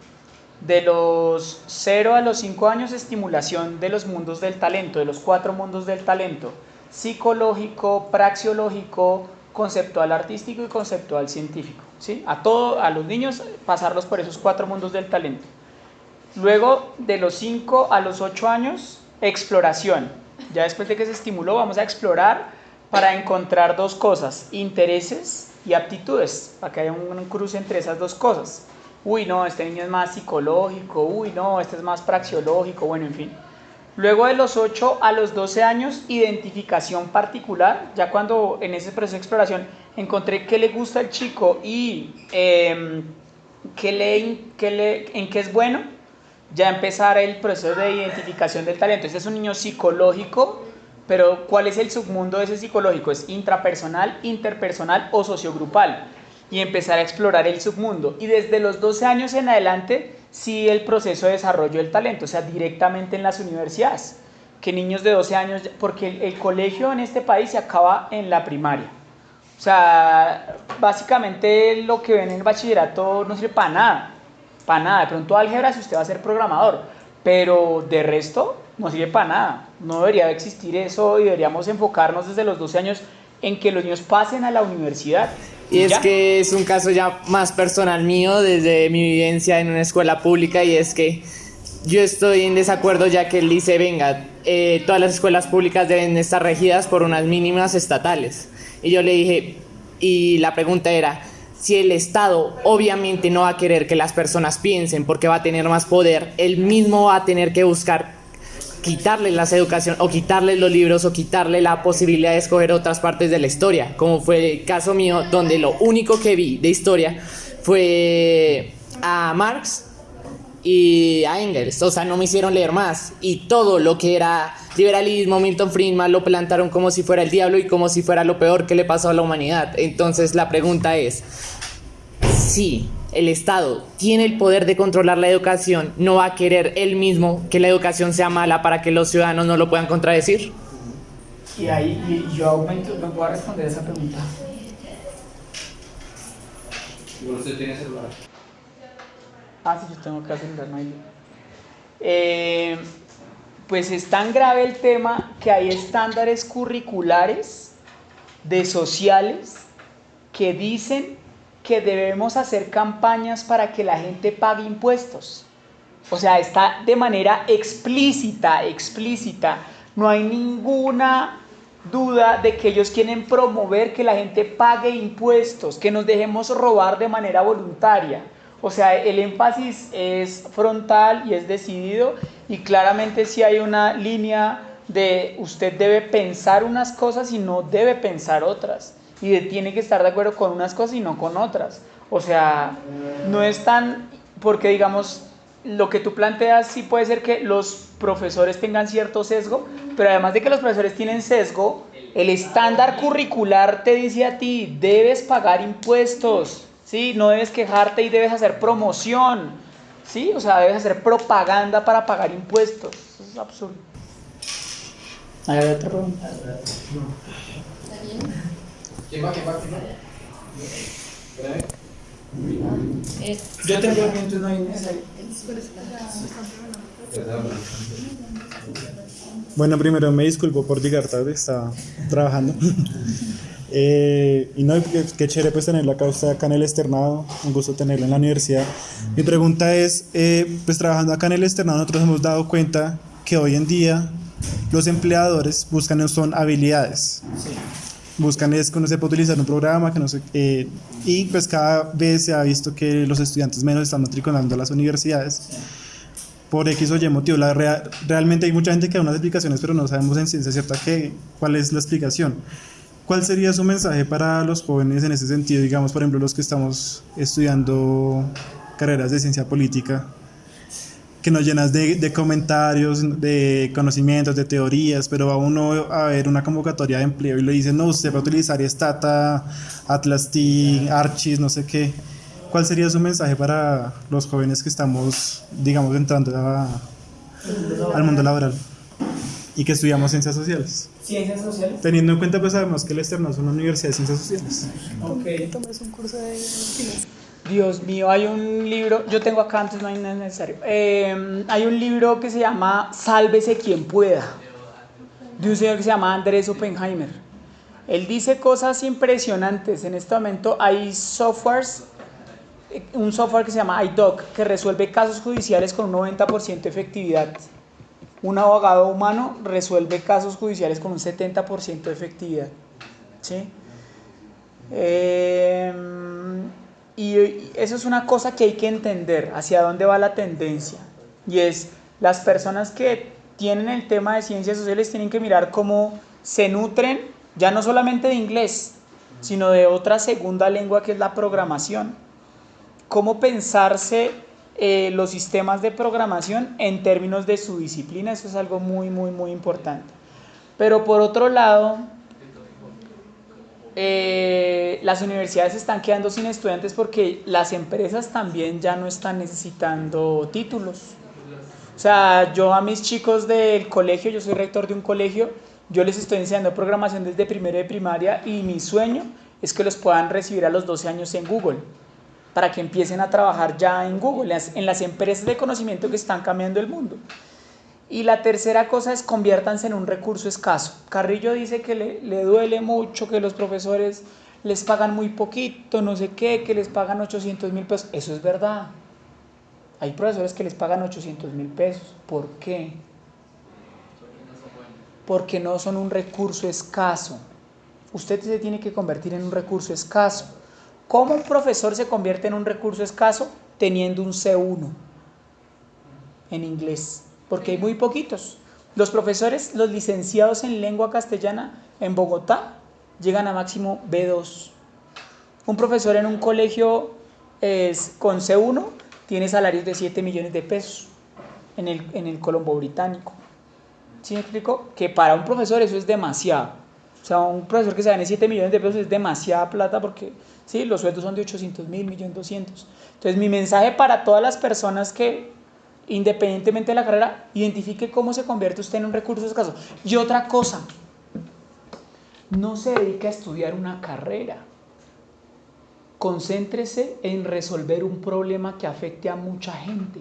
De los 0 a los 5 años, estimulación de los mundos del talento, de los cuatro mundos del talento, psicológico, praxiológico, conceptual artístico y conceptual científico. A, todo, a los niños pasarlos por esos cuatro mundos del talento. Luego, de los 5 a los 8 años, exploración. Ya después de que se estimuló, vamos a explorar para encontrar dos cosas, intereses y aptitudes, para que haya un, un cruce entre esas dos cosas. Uy, no, este niño es más psicológico, uy, no, este es más praxiológico, bueno, en fin. Luego de los 8 a los 12 años, identificación particular, ya cuando en ese proceso de exploración encontré qué le gusta al chico y eh, qué le, qué le, en qué es bueno, ya empezar el proceso de identificación del talento. Este es un niño psicológico, pero ¿cuál es el submundo de ese psicológico? ¿Es intrapersonal, interpersonal o sociogrupal? Y empezar a explorar el submundo. Y desde los 12 años en adelante, sí el proceso de desarrollo del talento, o sea, directamente en las universidades. Que niños de 12 años, porque el, el colegio en este país se acaba en la primaria. O sea, básicamente lo que ven en el bachillerato no sirve para nada. Para nada. De pronto álgebra si usted va a ser programador. Pero de resto no sirve para nada. No debería de existir eso y deberíamos enfocarnos desde los 12 años en que los niños pasen a la universidad. Y es ya. que es un caso ya más personal mío desde mi vivencia en una escuela pública y es que yo estoy en desacuerdo ya que él dice, venga, eh, todas las escuelas públicas deben estar regidas por unas mínimas estatales. Y yo le dije, y la pregunta era, si el Estado obviamente no va a querer que las personas piensen porque va a tener más poder, él mismo va a tener que buscar quitarle las educación o quitarle los libros o quitarle la posibilidad de escoger otras partes de la historia, como fue el caso mío, donde lo único que vi de historia fue a Marx y a Engels, o sea, no me hicieron leer más y todo lo que era liberalismo, Milton Friedman lo plantaron como si fuera el diablo y como si fuera lo peor que le pasó a la humanidad. Entonces la pregunta es, si el Estado tiene el poder de controlar la educación, no va a querer él mismo que la educación sea mala para que los ciudadanos no lo puedan contradecir. Y ahí y yo aumento, no puedo responder esa pregunta. ¿Usted tiene celular? Ah, sí, yo tengo que celular, no hay. Eh, pues es tan grave el tema que hay estándares curriculares de sociales que dicen que debemos hacer campañas para que la gente pague impuestos. O sea, está de manera explícita, explícita. No hay ninguna duda de que ellos quieren promover que la gente pague impuestos, que nos dejemos robar de manera voluntaria. O sea, el énfasis es frontal y es decidido y claramente sí hay una línea de usted debe pensar unas cosas y no debe pensar otras. Y de- tiene que estar de acuerdo con unas cosas y no con otras. O sea, no es tan, porque digamos, lo que tú planteas sí puede ser que los profesores tengan cierto sesgo, pero además de que los profesores tienen sesgo, el estándar curricular te dice a ti, debes pagar impuestos, ¿sí? No debes quejarte y debes hacer promoción, ¿sí? O sea, debes hacer propaganda para pagar impuestos. Eso es absurdo. ¿Hay otra pregunta? ¿Quién va? ¿Quién va? ¿Quién va? Yo tengo entonces no hay necesario. Bueno, primero me disculpo por llegar tarde, estaba trabajando. Eh, y no, qué, qué chévere pues tenerlo acá usted acá en el externado, un gusto tenerlo en la universidad. Mi pregunta es, eh, pues trabajando acá en el externado nosotros hemos dado cuenta que hoy en día los empleadores buscan son habilidades. Buscan es que uno sepa utilizar un programa, que no sé, eh, y pues cada vez se ha visto que los estudiantes menos están matriculando a las universidades por X o Y motivo. La rea- realmente hay mucha gente que da unas explicaciones, pero no sabemos en ciencia cierta qué, cuál es la explicación. ¿Cuál sería su mensaje para los jóvenes en ese sentido? Digamos, por ejemplo, los que estamos estudiando carreras de ciencia política, que nos llenas de, de comentarios, de conocimientos, de teorías, pero va uno a ver una convocatoria de empleo y le dicen, no, usted va a utilizar Stata, Atlas T, Archis, no sé qué. ¿Cuál sería su mensaje para los jóvenes que estamos, digamos, entrando a- al mundo laboral y que estudiamos ciencias sociales? Ciencias sociales. Teniendo en cuenta, pues sabemos que el externo es una universidad de ciencias sociales. Ok. Tomas un curso de. Dios mío, hay un libro, yo tengo acá antes, no hay nada necesario. Eh, hay un libro que se llama Sálvese quien pueda, de un señor que se llama Andrés Oppenheimer. Él dice cosas impresionantes. En este momento hay softwares, eh, un software que se llama iDoc, que resuelve casos judiciales con un 90% de efectividad. Un abogado humano resuelve casos judiciales con un 70% de efectividad. ¿Sí? Y y eso es una cosa que hay que entender, hacia dónde va la tendencia. Y es, las personas que tienen el tema de ciencias sociales tienen que mirar cómo se nutren, ya no solamente de inglés, sino de otra segunda lengua que es la programación. Cómo pensarse eh, los sistemas de programación en términos de su disciplina, eso es algo muy, muy, muy importante. Pero por otro lado, eh, las universidades están quedando sin estudiantes porque las empresas también ya no están necesitando títulos. O sea, yo a mis chicos del colegio, yo soy rector de un colegio, yo les estoy enseñando programación desde primero de primaria y mi sueño es que los puedan recibir a los 12 años en Google, para que empiecen a trabajar ya en Google, en las, empresas de conocimiento que están cambiando el mundo. Y la tercera cosa es conviértanse en un recurso escaso. Carrillo dice que le, le duele mucho que los profesores les pagan muy poquito, no sé qué, que les pagan 800 mil pesos. Eso es verdad. Hay profesores que les pagan 800 mil pesos. ¿Por qué? Porque no son un recurso escaso. Usted se tiene que convertir en un recurso escaso. ¿Cómo un profesor se convierte en un recurso escaso? Teniendo un C1 en inglés porque hay muy poquitos. Los profesores, los licenciados en lengua castellana en Bogotá, llegan a máximo B2. Un profesor en un colegio es, con C1 tiene salarios de 7 millones de pesos en el, en el Colombo Británico. ¿Sí me explico? Que para un profesor eso es demasiado. O sea, un profesor que se gane 7 millones de pesos es demasiada plata porque sí, los sueldos son de 800 mil, 1.200.000. Entonces mi mensaje para todas las personas que independientemente de la carrera, identifique cómo se convierte usted en un recurso escaso. Y otra cosa, no se dedique a estudiar una carrera. Concéntrese en resolver un problema que afecte a mucha gente.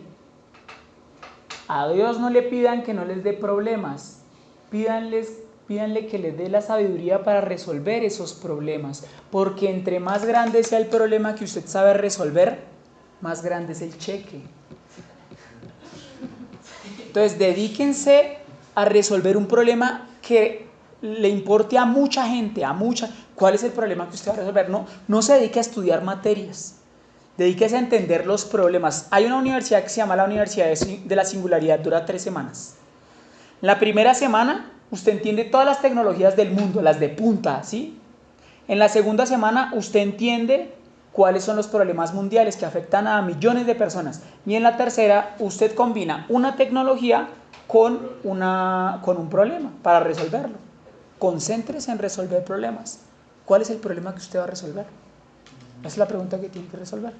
A Dios no le pidan que no les dé problemas, pídanles, pídanle que les dé la sabiduría para resolver esos problemas, porque entre más grande sea el problema que usted sabe resolver, más grande es el cheque. Entonces, dedíquense a resolver un problema que le importe a mucha gente, a mucha. ¿Cuál es el problema que usted va a resolver? No, no se dedique a estudiar materias. Dedíquese a entender los problemas. Hay una universidad que se llama la Universidad de la Singularidad, dura tres semanas. La primera semana usted entiende todas las tecnologías del mundo, las de punta, ¿sí? En la segunda semana usted entiende cuáles son los problemas mundiales que afectan a millones de personas. Y en la tercera, usted combina una tecnología con, una, con un problema para resolverlo. Concéntrese en resolver problemas. ¿Cuál es el problema que usted va a resolver? Esa es la pregunta que tiene que resolver.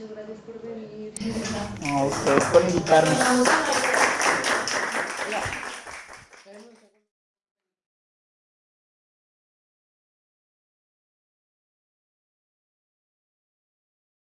Muchas gracias por venir. A ustedes por invitarnos.